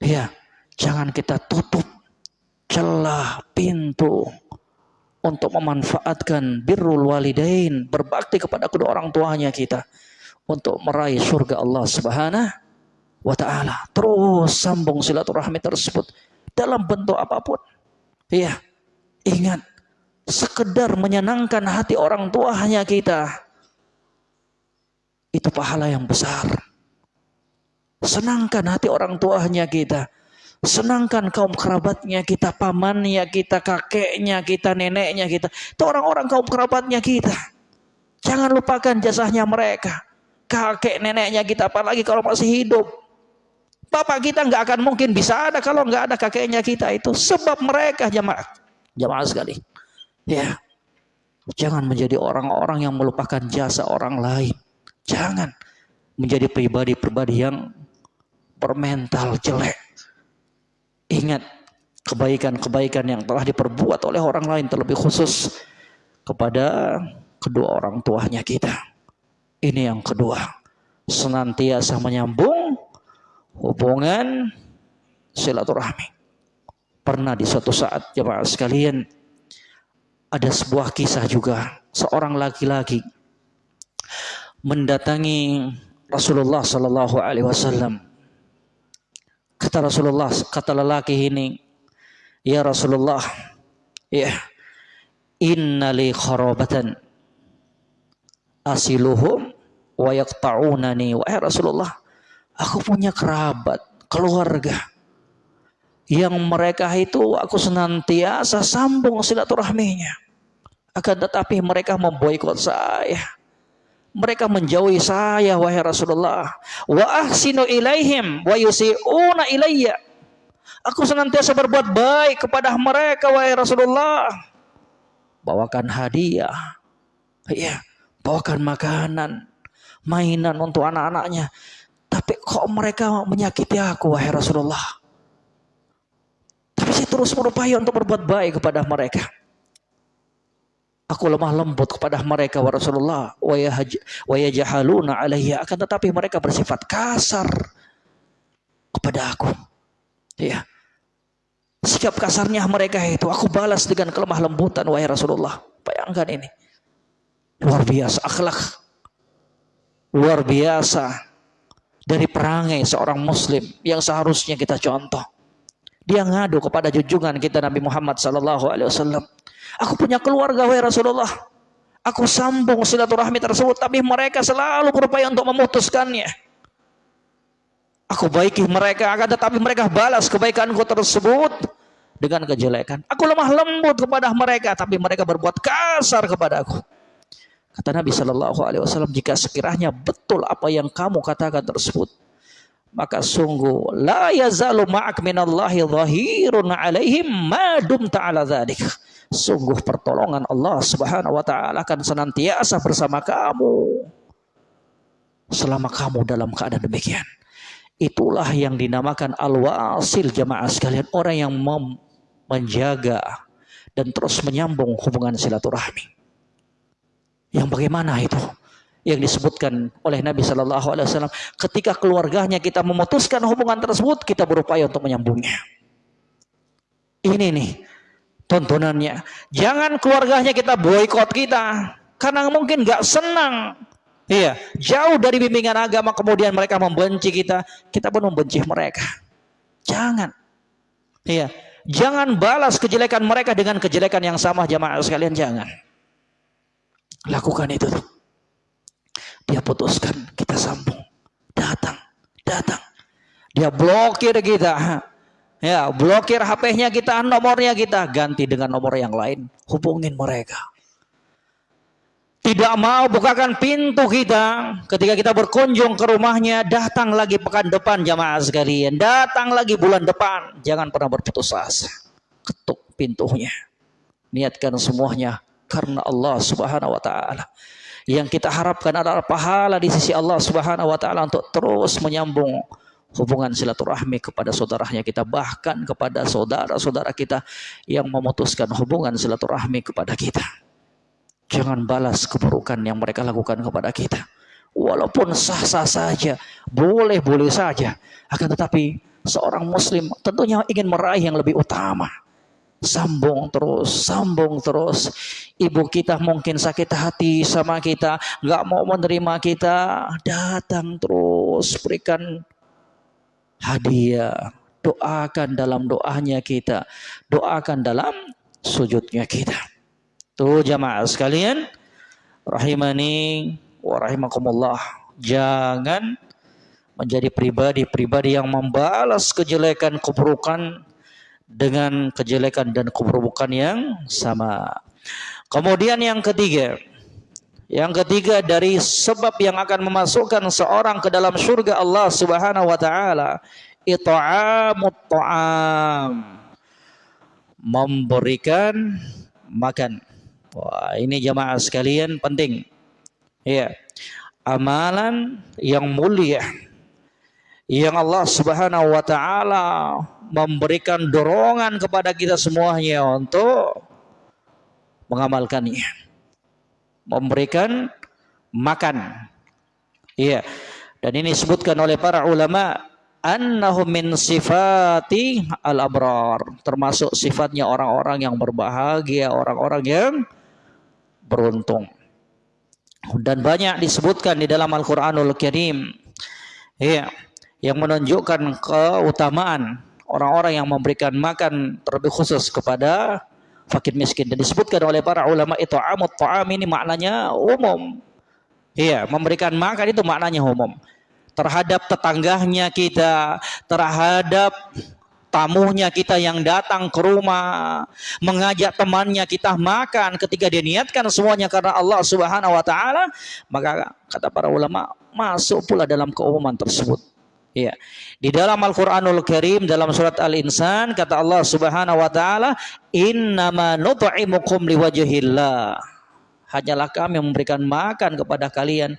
Ya, jangan kita tutup celah pintu untuk memanfaatkan birrul walidain, berbakti kepada kedua orang tuanya kita untuk meraih surga Allah Subhanahu wa taala. Terus sambung silaturahmi tersebut dalam bentuk apa pun. Iya. Ingat, sekedar menyenangkan hati orang tuanya kita itu pahala yang besar. Senangkan hati orang tuanya kita. Senangkan kaum kerabatnya kita, pamannya kita, kakeknya kita, neneknya kita. Itu orang-orang kaum kerabatnya kita. Jangan lupakan jasanya mereka. Kakek neneknya kita, apalagi kalau masih hidup. Bapak kita nggak akan mungkin bisa ada kalau nggak ada kakeknya kita itu. Sebab mereka jamaah. Jamaah sekali. Ya. Jangan menjadi orang-orang yang melupakan jasa orang lain. Jangan menjadi pribadi-pribadi yang bermental jelek. Ingat kebaikan-kebaikan yang telah diperbuat oleh orang lain terlebih khusus kepada kedua orang tuanya kita. Ini yang kedua. Senantiasa menyambung hubungan silaturahmi. Pernah di suatu saat jemaah sekalian ada sebuah kisah juga seorang laki-laki mendatangi Rasulullah Sallallahu Alaihi Wasallam. Kata Rasulullah, kata lelaki ini, ya Rasulullah, ya, inna li kharabatan asiluhum wa yaqta'unani. Wahai Rasulullah, aku punya kerabat, keluarga yang mereka itu aku senantiasa sambung silaturahminya. Akan tetapi mereka memboikot saya. Mereka menjauhi saya wahai Rasulullah. Wa ahsinu ilaihim wa yusiuna ilayya. Aku senantiasa berbuat baik kepada mereka wahai Rasulullah. Bawakan hadiah. Ya bawakan makanan mainan untuk anak-anaknya. Tapi kok mereka menyakiti aku wahai Rasulullah terus berupaya untuk berbuat baik kepada mereka Aku lemah lembut kepada mereka wa Rasulullah wa yajahaluna alaiya akan tetapi mereka bersifat kasar kepada aku. Ya. Sikap kasarnya mereka itu aku balas dengan kelemah lembutan wahai Rasulullah. Bayangkan ini. Luar biasa akhlak. Luar biasa dari perangai seorang muslim yang seharusnya kita contoh. Dia ngadu kepada junjungan kita Nabi Muhammad sallallahu alaihi wasallam. Aku punya keluarga wahai Rasulullah. Aku sambung silaturahmi tersebut tapi mereka selalu berupaya untuk memutuskannya. Aku baiki mereka akan tetapi mereka balas kebaikanku tersebut dengan kejelekan. Aku lemah lembut kepada mereka tapi mereka berbuat kasar kepada aku. Kata Nabi Shallallahu Alaihi Wasallam, jika sekiranya betul apa yang kamu katakan tersebut, maka sungguh la yazalu ma'ak minallahi zahirun alaihim ma dumta ala. Sungguh pertolongan Allah Subhanahu wa taala akan senantiasa bersama kamu selama kamu dalam keadaan demikian. Itulah yang dinamakan al-wasil jamaah sekalian, orang yang menjaga dan terus menyambung hubungan silaturahmi. Yang bagaimana itu? Yang disebutkan oleh Nabi Shallallahu Alaihi Wasallam, ketika keluarganya kita memutuskan hubungan tersebut, kita berupaya untuk menyambungnya. Ini nih tontonannya. Jangan keluarganya kita boykot kita, karena mungkin nggak senang. Iya, jauh dari bimbingan agama kemudian mereka membenci kita, kita pun membenci mereka. Jangan. Iya, jangan balas kejelekan mereka dengan kejelekan yang sama jamaah sekalian jangan. Lakukan itu tuh. Dia putuskan, kita sambung. Datang, datang. Dia blokir kita. Ya, blokir HP-nya kita, nomornya kita ganti dengan nomor yang lain. Hubungin mereka. Tidak mau bukakan pintu kita ketika kita berkunjung ke rumahnya, datang lagi pekan depan jamaah sekalian, datang lagi bulan depan. Jangan pernah berputus asa. Ketuk pintunya. Niatkan semuanya karena Allah Subhanahu wa taala. Yang kita harapkan adalah pahala di sisi Allah Subhanahu wa taala untuk terus menyambung hubungan silaturahmi kepada saudaranya kita bahkan kepada saudara-saudara kita yang memutuskan hubungan silaturahmi kepada kita. Jangan balas keburukan yang mereka lakukan kepada kita. Walaupun sah-sah saja, boleh-boleh saja. Akan tetapi seorang muslim tentunya ingin meraih yang lebih utama sambung terus, sambung terus. Ibu kita mungkin sakit hati sama kita, nggak mau menerima kita, datang terus berikan hadiah, doakan dalam doanya kita, doakan dalam sujudnya kita. Tuh jamaah sekalian, rahimani wa rahimakumullah. Jangan menjadi pribadi-pribadi yang membalas kejelekan keburukan dengan kejelekan dan keburukan yang sama. Kemudian yang ketiga, yang ketiga dari sebab yang akan memasukkan seorang ke dalam surga Allah Subhanahu wa taala, it'amut ta'am. Memberikan makan. Wah, ini jamaah sekalian penting. Ya. Amalan yang mulia yang Allah Subhanahu wa taala memberikan dorongan kepada kita semuanya untuk mengamalkannya. Memberikan makan. Iya. Dan ini disebutkan oleh para ulama annahu min sifati al-abrar, termasuk sifatnya orang-orang yang berbahagia, orang-orang yang beruntung. Dan banyak disebutkan di dalam Al-Qur'anul Karim. Iya yang menunjukkan keutamaan orang-orang yang memberikan makan terlebih khusus kepada fakir miskin dan disebutkan oleh para ulama itu amut ta'am ini maknanya umum. Iya, memberikan makan itu maknanya umum. Terhadap tetangganya kita, terhadap tamunya kita yang datang ke rumah, mengajak temannya kita makan ketika dia niatkan semuanya karena Allah Subhanahu wa taala, maka kata para ulama masuk pula dalam keumuman tersebut. Ya. Di dalam Al-Qur'anul Karim dalam surat Al-Insan kata Allah Subhanahu wa taala, "Innama nut'imukum liwajhillah." Hanyalah kami memberikan makan kepada kalian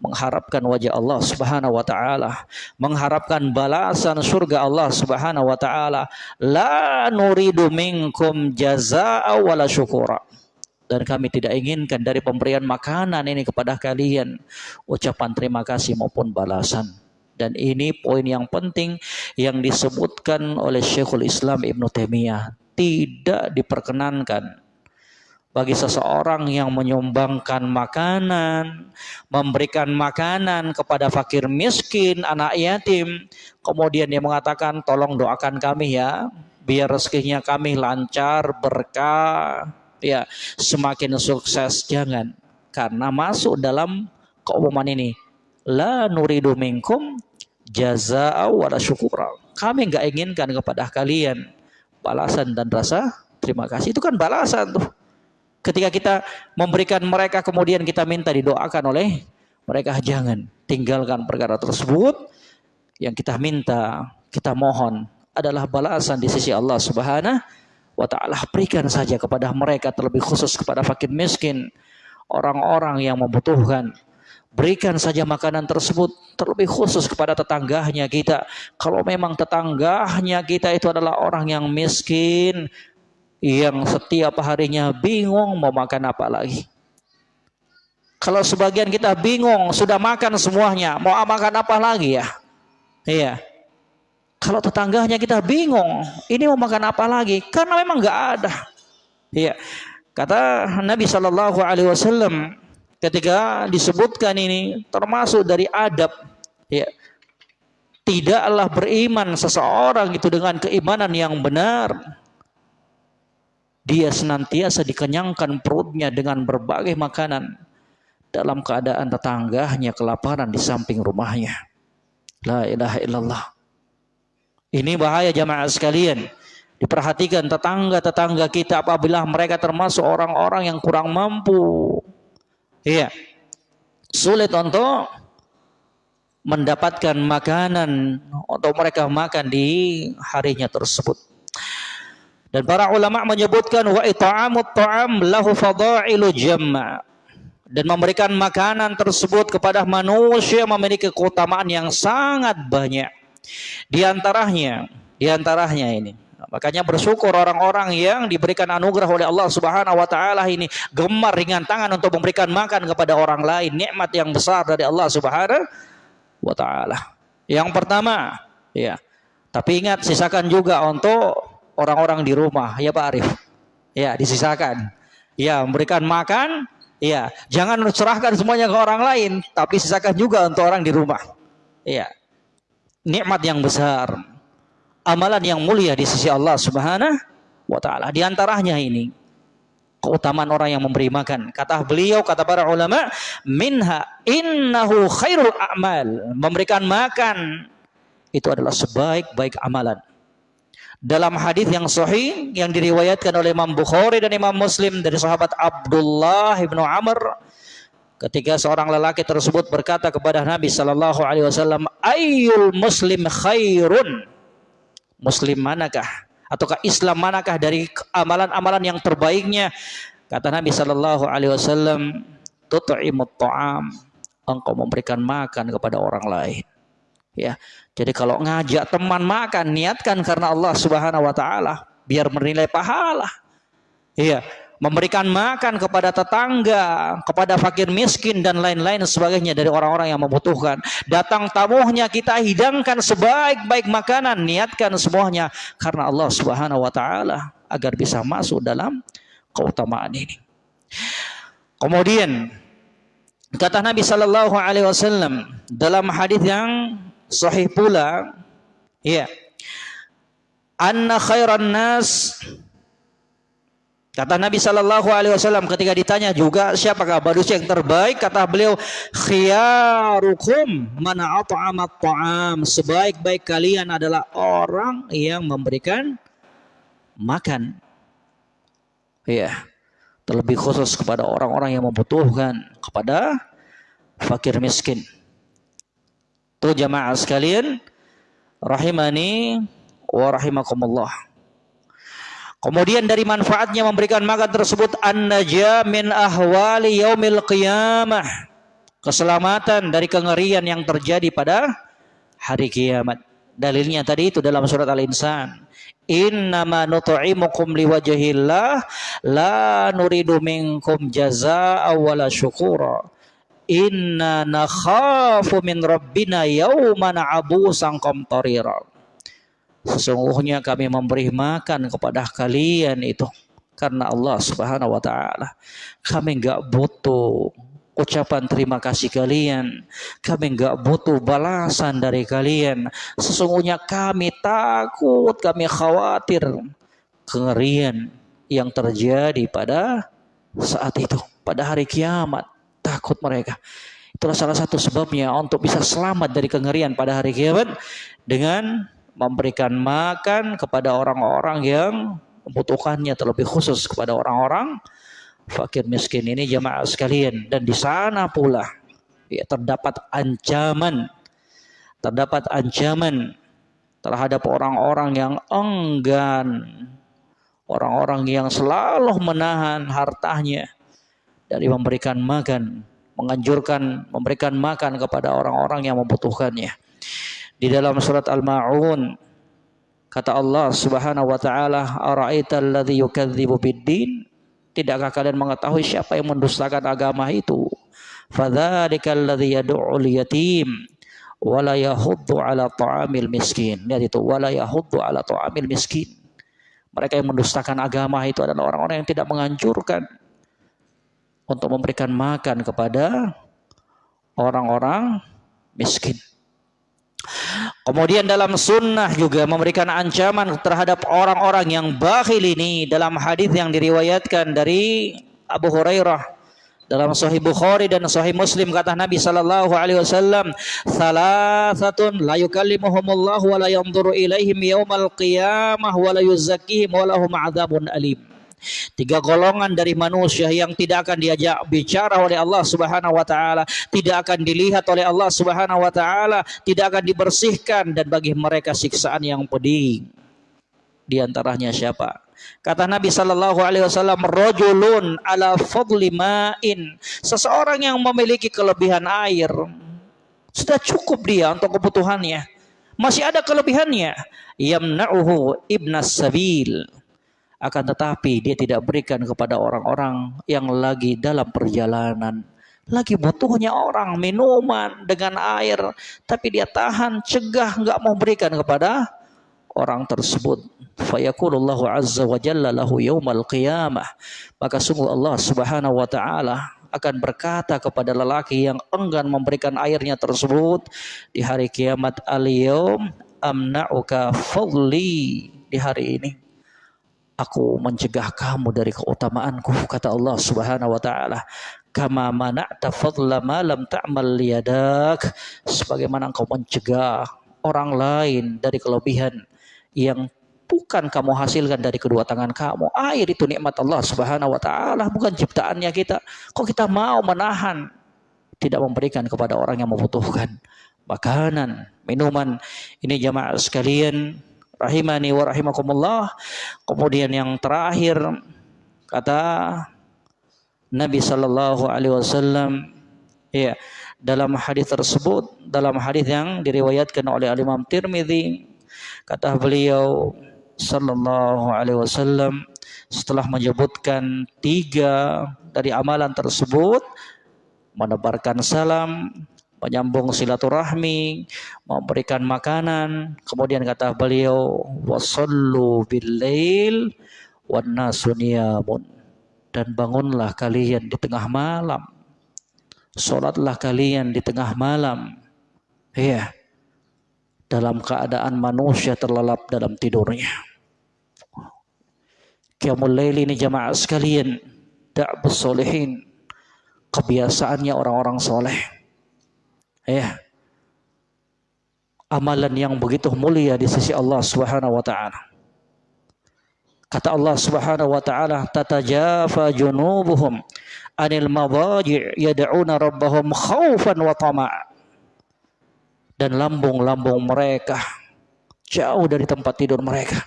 mengharapkan wajah Allah Subhanahu wa taala, mengharapkan balasan surga Allah Subhanahu wa taala. La nuridu minkum jazaa'a wala syukura. Dan kami tidak inginkan dari pemberian makanan ini kepada kalian ucapan terima kasih maupun balasan. Dan ini poin yang penting yang disebutkan oleh Syekhul Islam Ibn Taimiyah. Tidak diperkenankan bagi seseorang yang menyumbangkan makanan, memberikan makanan kepada fakir miskin, anak yatim, kemudian dia mengatakan tolong doakan kami ya, biar rezekinya kami lancar, berkah, ya semakin sukses jangan karena masuk dalam keumuman ini la nuridu minkum jazaa wala syukura. Kami enggak inginkan kepada kalian balasan dan rasa terima kasih. Itu kan balasan tuh. Ketika kita memberikan mereka kemudian kita minta didoakan oleh mereka jangan tinggalkan perkara tersebut. Yang kita minta kita mohon adalah balasan di sisi Allah Subhanahu wa taala. Berikan saja kepada mereka terlebih khusus kepada fakir miskin orang-orang yang membutuhkan berikan saja makanan tersebut terlebih khusus kepada tetangganya kita kalau memang tetangganya kita itu adalah orang yang miskin yang setiap harinya bingung mau makan apa lagi. Kalau sebagian kita bingung, sudah makan semuanya, mau makan apa lagi ya? Iya. Kalau tetangganya kita bingung, ini mau makan apa lagi? Karena memang nggak ada. Iya. Kata Nabi Shallallahu Alaihi Wasallam ketika disebutkan ini termasuk dari adab, ya, tidaklah beriman seseorang itu dengan keimanan yang benar dia senantiasa dikenyangkan perutnya dengan berbagai makanan dalam keadaan tetangganya kelaparan di samping rumahnya. La ilaha illallah. Ini bahaya jamaah sekalian. Diperhatikan tetangga-tetangga kita apabila mereka termasuk orang-orang yang kurang mampu. Iya. Sulit untuk mendapatkan makanan untuk mereka makan di harinya tersebut. Dan para ulama menyebutkan wa it'amut ta'am lahu fadailu jamma. Dan memberikan makanan tersebut kepada manusia memiliki keutamaan yang sangat banyak. Di antaranya, di antaranya ini. Makanya bersyukur orang-orang yang diberikan anugerah oleh Allah Subhanahu wa taala ini gemar ringan tangan untuk memberikan makan kepada orang lain, nikmat yang besar dari Allah Subhanahu wa taala. Yang pertama, ya. Tapi ingat sisakan juga untuk orang-orang di rumah, ya Pak Arif. Ya, disisakan. Ya, memberikan makan, ya, jangan serahkan semuanya ke orang lain, tapi sisakan juga untuk orang di rumah. Ya. Nikmat yang besar. Amalan yang mulia di sisi Allah Subhanahu wa taala. Di antaranya ini keutamaan orang yang memberi makan. Kata beliau, kata para ulama, minha innahu khairul a'mal. Memberikan makan itu adalah sebaik-baik amalan dalam hadis yang sahih yang diriwayatkan oleh Imam Bukhari dan Imam Muslim dari sahabat Abdullah ibnu Amr ketika seorang lelaki tersebut berkata kepada Nabi Shallallahu Alaihi Wasallam ayul muslim khairun muslim manakah? Ataukah Islam manakah dari amalan-amalan yang terbaiknya? Kata Nabi Shallallahu Alaihi Wasallam tut'imut ta'am. Engkau memberikan makan kepada orang lain. Ya. Jadi kalau ngajak teman makan, niatkan karena Allah Subhanahu wa taala biar menilai pahala. Iya, memberikan makan kepada tetangga, kepada fakir miskin dan lain-lain sebagainya dari orang-orang yang membutuhkan. Datang tamunya kita hidangkan sebaik-baik makanan, niatkan semuanya karena Allah Subhanahu wa taala agar bisa masuk dalam keutamaan ini. Kemudian kata Nabi sallallahu alaihi wasallam dalam hadis yang sahih pula ya anna khairan nas Kata Nabi Shallallahu Alaihi Wasallam ketika ditanya juga siapakah manusia yang terbaik? Kata beliau khiyarukum mana at'amat ta'am sebaik-baik kalian adalah orang yang memberikan makan. Ya terlebih khusus kepada orang-orang yang membutuhkan kepada fakir miskin. Tuh jamaah sekalian, rahimani wa rahimakumullah. Kemudian dari manfaatnya memberikan makan tersebut an-najah min ahwali yaumil qiyamah. Keselamatan dari kengerian yang terjadi pada hari kiamat. Dalilnya tadi itu dalam surat Al-Insan. Innama nut'imukum liwajhillah la nuridu minkum jazaa'a wala syukura. Inna nakhafu min rabbina yawman abusan qamtarira. Sesungguhnya kami memberi makan kepada kalian itu karena Allah Subhanahu wa taala. Kami enggak butuh ucapan terima kasih kalian. Kami enggak butuh balasan dari kalian. Sesungguhnya kami takut, kami khawatir kengerian yang terjadi pada saat itu, pada hari kiamat. Takut mereka. Itulah salah satu sebabnya untuk bisa selamat dari kengerian pada hari kiamat dengan memberikan makan kepada orang-orang yang membutuhkannya terlebih khusus kepada orang-orang fakir miskin ini jemaah sekalian. Dan di sana pula ya terdapat ancaman terdapat ancaman terhadap orang-orang yang enggan orang-orang yang selalu menahan hartanya dari memberikan makan menganjurkan memberikan makan kepada orang-orang yang membutuhkannya di dalam surat Al-Maun kata Allah Subhanahu wa taala ara'aital ladzi yukadzibu bid-din Tidakkah kalian mengetahui siapa yang mendustakan agama itu? Fadzalikal ladzi yad'ul yatim wala yahuddu ala ta'amil miskin. Lihat itu wala yahuddu ala ta'amil miskin. Mereka yang mendustakan agama itu adalah orang-orang yang tidak menganjurkan untuk memberikan makan kepada orang-orang miskin. Kemudian dalam sunnah juga memberikan ancaman terhadap orang-orang yang bakhil ini dalam hadis yang diriwayatkan dari Abu Hurairah. Dalam Sahih Bukhari dan Sahih Muslim kata Nabi sallallahu alaihi wasallam salasatun la yukallimuhumullahu wa la yanzuru ilaihim yaumal qiyamah wa la yuzakkihim wa lahum adzabun alim Tiga golongan dari manusia yang tidak akan diajak bicara oleh Allah Subhanahu wa taala, tidak akan dilihat oleh Allah Subhanahu wa taala, tidak akan dibersihkan dan bagi mereka siksaan yang pedih. Di antaranya siapa? Kata Nabi sallallahu alaihi wasallam, "Rajulun ala fadli ma'in." Seseorang yang memiliki kelebihan air. Sudah cukup dia untuk kebutuhannya. Masih ada kelebihannya. Yamna'uhu ibnas sabil akan tetapi dia tidak berikan kepada orang-orang yang lagi dalam perjalanan. Lagi butuhnya orang minuman dengan air. Tapi dia tahan, cegah, nggak mau berikan kepada orang tersebut. Fayakulullahu azza wa jalla lahu yawmal qiyamah. Maka sungguh Allah subhanahu wa ta'ala akan berkata kepada lelaki yang enggan memberikan airnya tersebut di hari kiamat al-yawm amna'uka fadli di hari ini aku mencegah kamu dari keutamaanku kata Allah Subhanahu wa taala. Kama mana'ta fadla ma lam ta'mal liyadak. Sebagaimana engkau mencegah orang lain dari kelebihan yang bukan kamu hasilkan dari kedua tangan kamu. Air itu nikmat Allah Subhanahu wa taala bukan ciptaannya kita. Kok kita mau menahan? Tidak memberikan kepada orang yang membutuhkan makanan minuman. Ini jamaah sekalian rahimani wa rahimakumullah. Kemudian yang terakhir kata Nabi sallallahu alaihi wasallam ya dalam hadis tersebut dalam hadis yang diriwayatkan oleh Imam Tirmizi kata beliau sallallahu alaihi wasallam setelah menyebutkan tiga dari amalan tersebut menebarkan salam menyambung silaturahmi, memberikan makanan. Kemudian kata beliau, wasallu billail wan nasuniyamun. Dan bangunlah kalian di tengah malam. Salatlah kalian di tengah malam. Iya. Dalam keadaan manusia terlelap dalam tidurnya. Qiyamul lail ini jamaah sekalian. Da'bus solihin. Kebiasaannya orang-orang soleh ya amalan yang begitu mulia di sisi Allah Subhanahu wa taala. Kata Allah Subhanahu wa taala, "Tatajafa junubuhum anil madaji' yad'una rabbahum khaufan wa tama'a." Dan lambung-lambung mereka jauh dari tempat tidur mereka.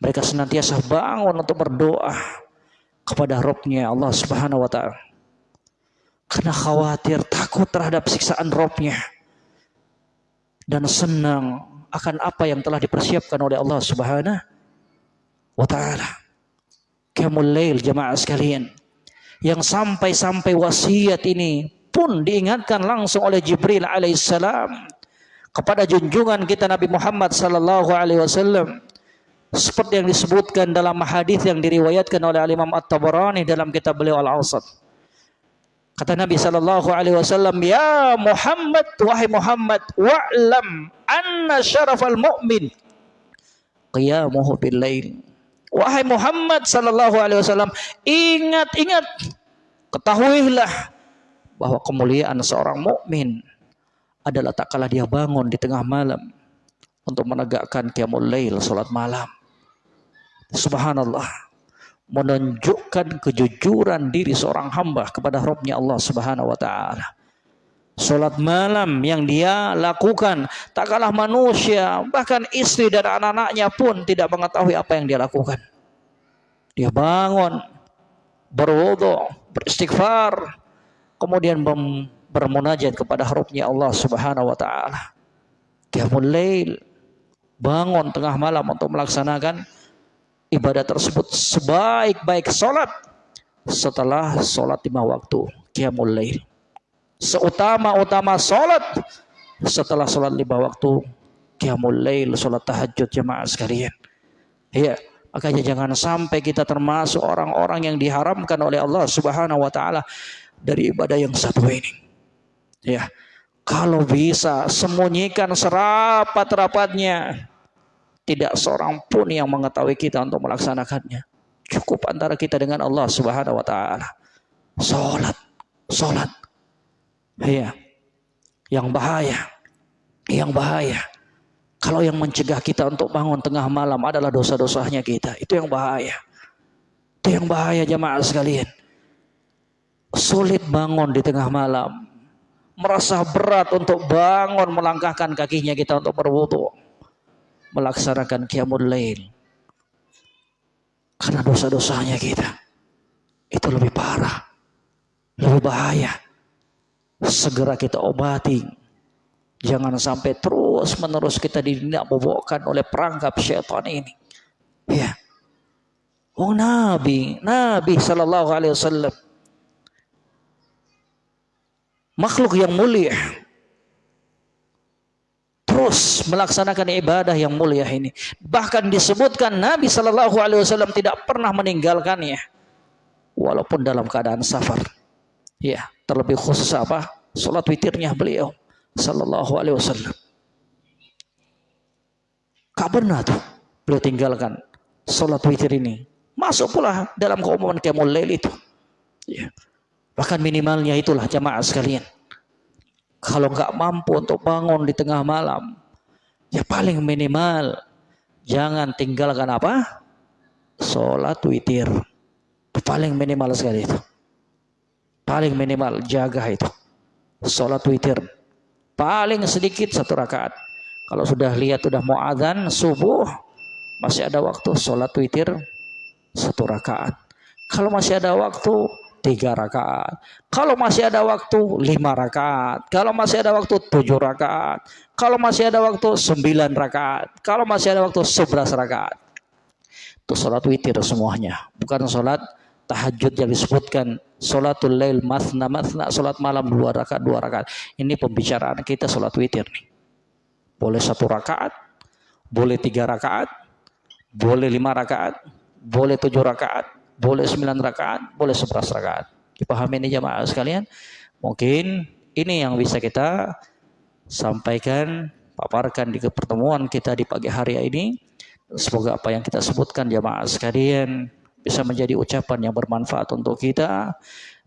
Mereka senantiasa bangun untuk berdoa kepada Rabbnya Allah Subhanahu wa taala. Karena khawatir, takut terhadap siksaan robnya. Dan senang akan apa yang telah dipersiapkan oleh Allah subhanahu wa ta'ala. Qiyamul lail jemaah sekalian. Yang sampai-sampai wasiat ini pun diingatkan langsung oleh Jibril alaihissalam kepada junjungan kita Nabi Muhammad sallallahu alaihi wasallam seperti yang disebutkan dalam hadis yang diriwayatkan oleh Imam At-Tabarani dalam kitab beliau Al-Awsat. Kata Nabi sallallahu alaihi wasallam, "Ya Muhammad, wahai Muhammad, wa'lam anna syarafal mu'min qiyamuhu bil lail." Wahai Muhammad sallallahu alaihi wasallam, ingat, ingat, ketahuilah bahwa kemuliaan seorang mukmin adalah tak kalah dia bangun di tengah malam untuk menegakkan qiyamul lail, salat malam. Subhanallah. Menunjukkan kejujuran diri seorang hamba kepada Rabbnya Allah Subhanahu wa taala. Salat malam yang dia lakukan tak kalah manusia, bahkan istri dan anak-anaknya pun tidak mengetahui apa yang dia lakukan. Dia bangun, berwudu, beristighfar, kemudian bermunajat kepada Rabbnya Allah Subhanahu wa taala. Dia mulai bangun tengah malam untuk melaksanakan ibadah tersebut sebaik-baik solat setelah solat lima waktu qiyamul lail. Seutama-utama solat setelah solat lima waktu qiyamul lail solat tahajud jemaah sekalian. Ya makanya jangan sampai kita termasuk orang-orang yang diharamkan oleh Allah Subhanahu wa taala dari ibadah yang satu ini. Ya kalau bisa sembunyikan serapat-rapatnya tidak seorang pun yang mengetahui kita untuk melaksanakannya. Cukup antara kita dengan Allah Subhanahu wa taala. Salat, salat. Iya. Yang bahaya. Yang bahaya. Kalau yang mencegah kita untuk bangun tengah malam adalah dosa-dosanya kita, itu yang bahaya. Itu yang bahaya jemaah sekalian. Sulit bangun di tengah malam. Merasa berat untuk bangun melangkahkan kakinya kita untuk berwudu melaksanakan qiyamul lail. Karena dosa-dosanya kita itu lebih parah, lebih bahaya. Segera kita obati. Jangan sampai terus menerus kita dinabobokkan oleh perangkap syaitan ini. Ya. Oh Nabi, Nabi Sallallahu Alaihi Wasallam makhluk yang mulia terus melaksanakan ibadah yang mulia ini. Bahkan disebutkan Nabi Shallallahu Alaihi Wasallam tidak pernah meninggalkannya, walaupun dalam keadaan safar. Ya, terlebih khusus apa? Salat witirnya beliau Shallallahu Alaihi Wasallam. Pernah tuh beliau tinggalkan salat witir ini. Masuk pula dalam keumuman qiyamul lail itu. Ya. Bahkan minimalnya itulah jamaah sekalian. Kalau nggak mampu untuk bangun di tengah malam, ya paling minimal jangan tinggalkan apa? Sholat witir. Paling minimal sekali itu. Paling minimal jaga itu. Sholat witir. Paling sedikit satu rakaat. Kalau sudah lihat sudah mau adzan subuh, masih ada waktu sholat witir satu rakaat. Kalau masih ada waktu tiga rakaat. Kalau masih ada waktu lima rakaat. Kalau masih ada waktu tujuh rakaat. Kalau masih ada waktu sembilan rakaat. Kalau masih ada waktu sebelas rakaat. Itu sholat witir semuanya. Bukan sholat tahajud yang disebutkan. Sholatul lail masna masna. Sholat malam dua rakaat dua rakaat. Ini pembicaraan kita sholat witir nih. Boleh satu rakaat. Boleh tiga rakaat. Boleh lima rakaat. Boleh tujuh rakaat boleh 9 rakaat, boleh 11 rakaat. Dipahami ini jamaah sekalian? Mungkin ini yang bisa kita sampaikan, paparkan di pertemuan kita di pagi hari ini. Semoga apa yang kita sebutkan jamaah sekalian bisa menjadi ucapan yang bermanfaat untuk kita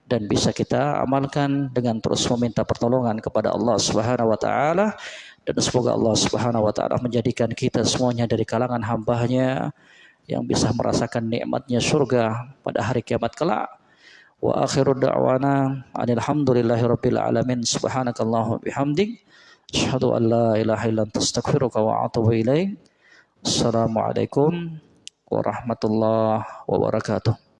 dan bisa kita amalkan dengan terus meminta pertolongan kepada Allah Subhanahu wa taala dan semoga Allah Subhanahu wa taala menjadikan kita semuanya dari kalangan hambanya yang bisa merasakan nikmatnya surga pada hari kiamat kelak. Wa akhiru da'wana alhamdulillahirabbil alamin subhanakallahumma bihamdik asyhadu an la ilaha illa anta astaghfiruka wa atubu ilaik. Assalamualaikum warahmatullahi wabarakatuh.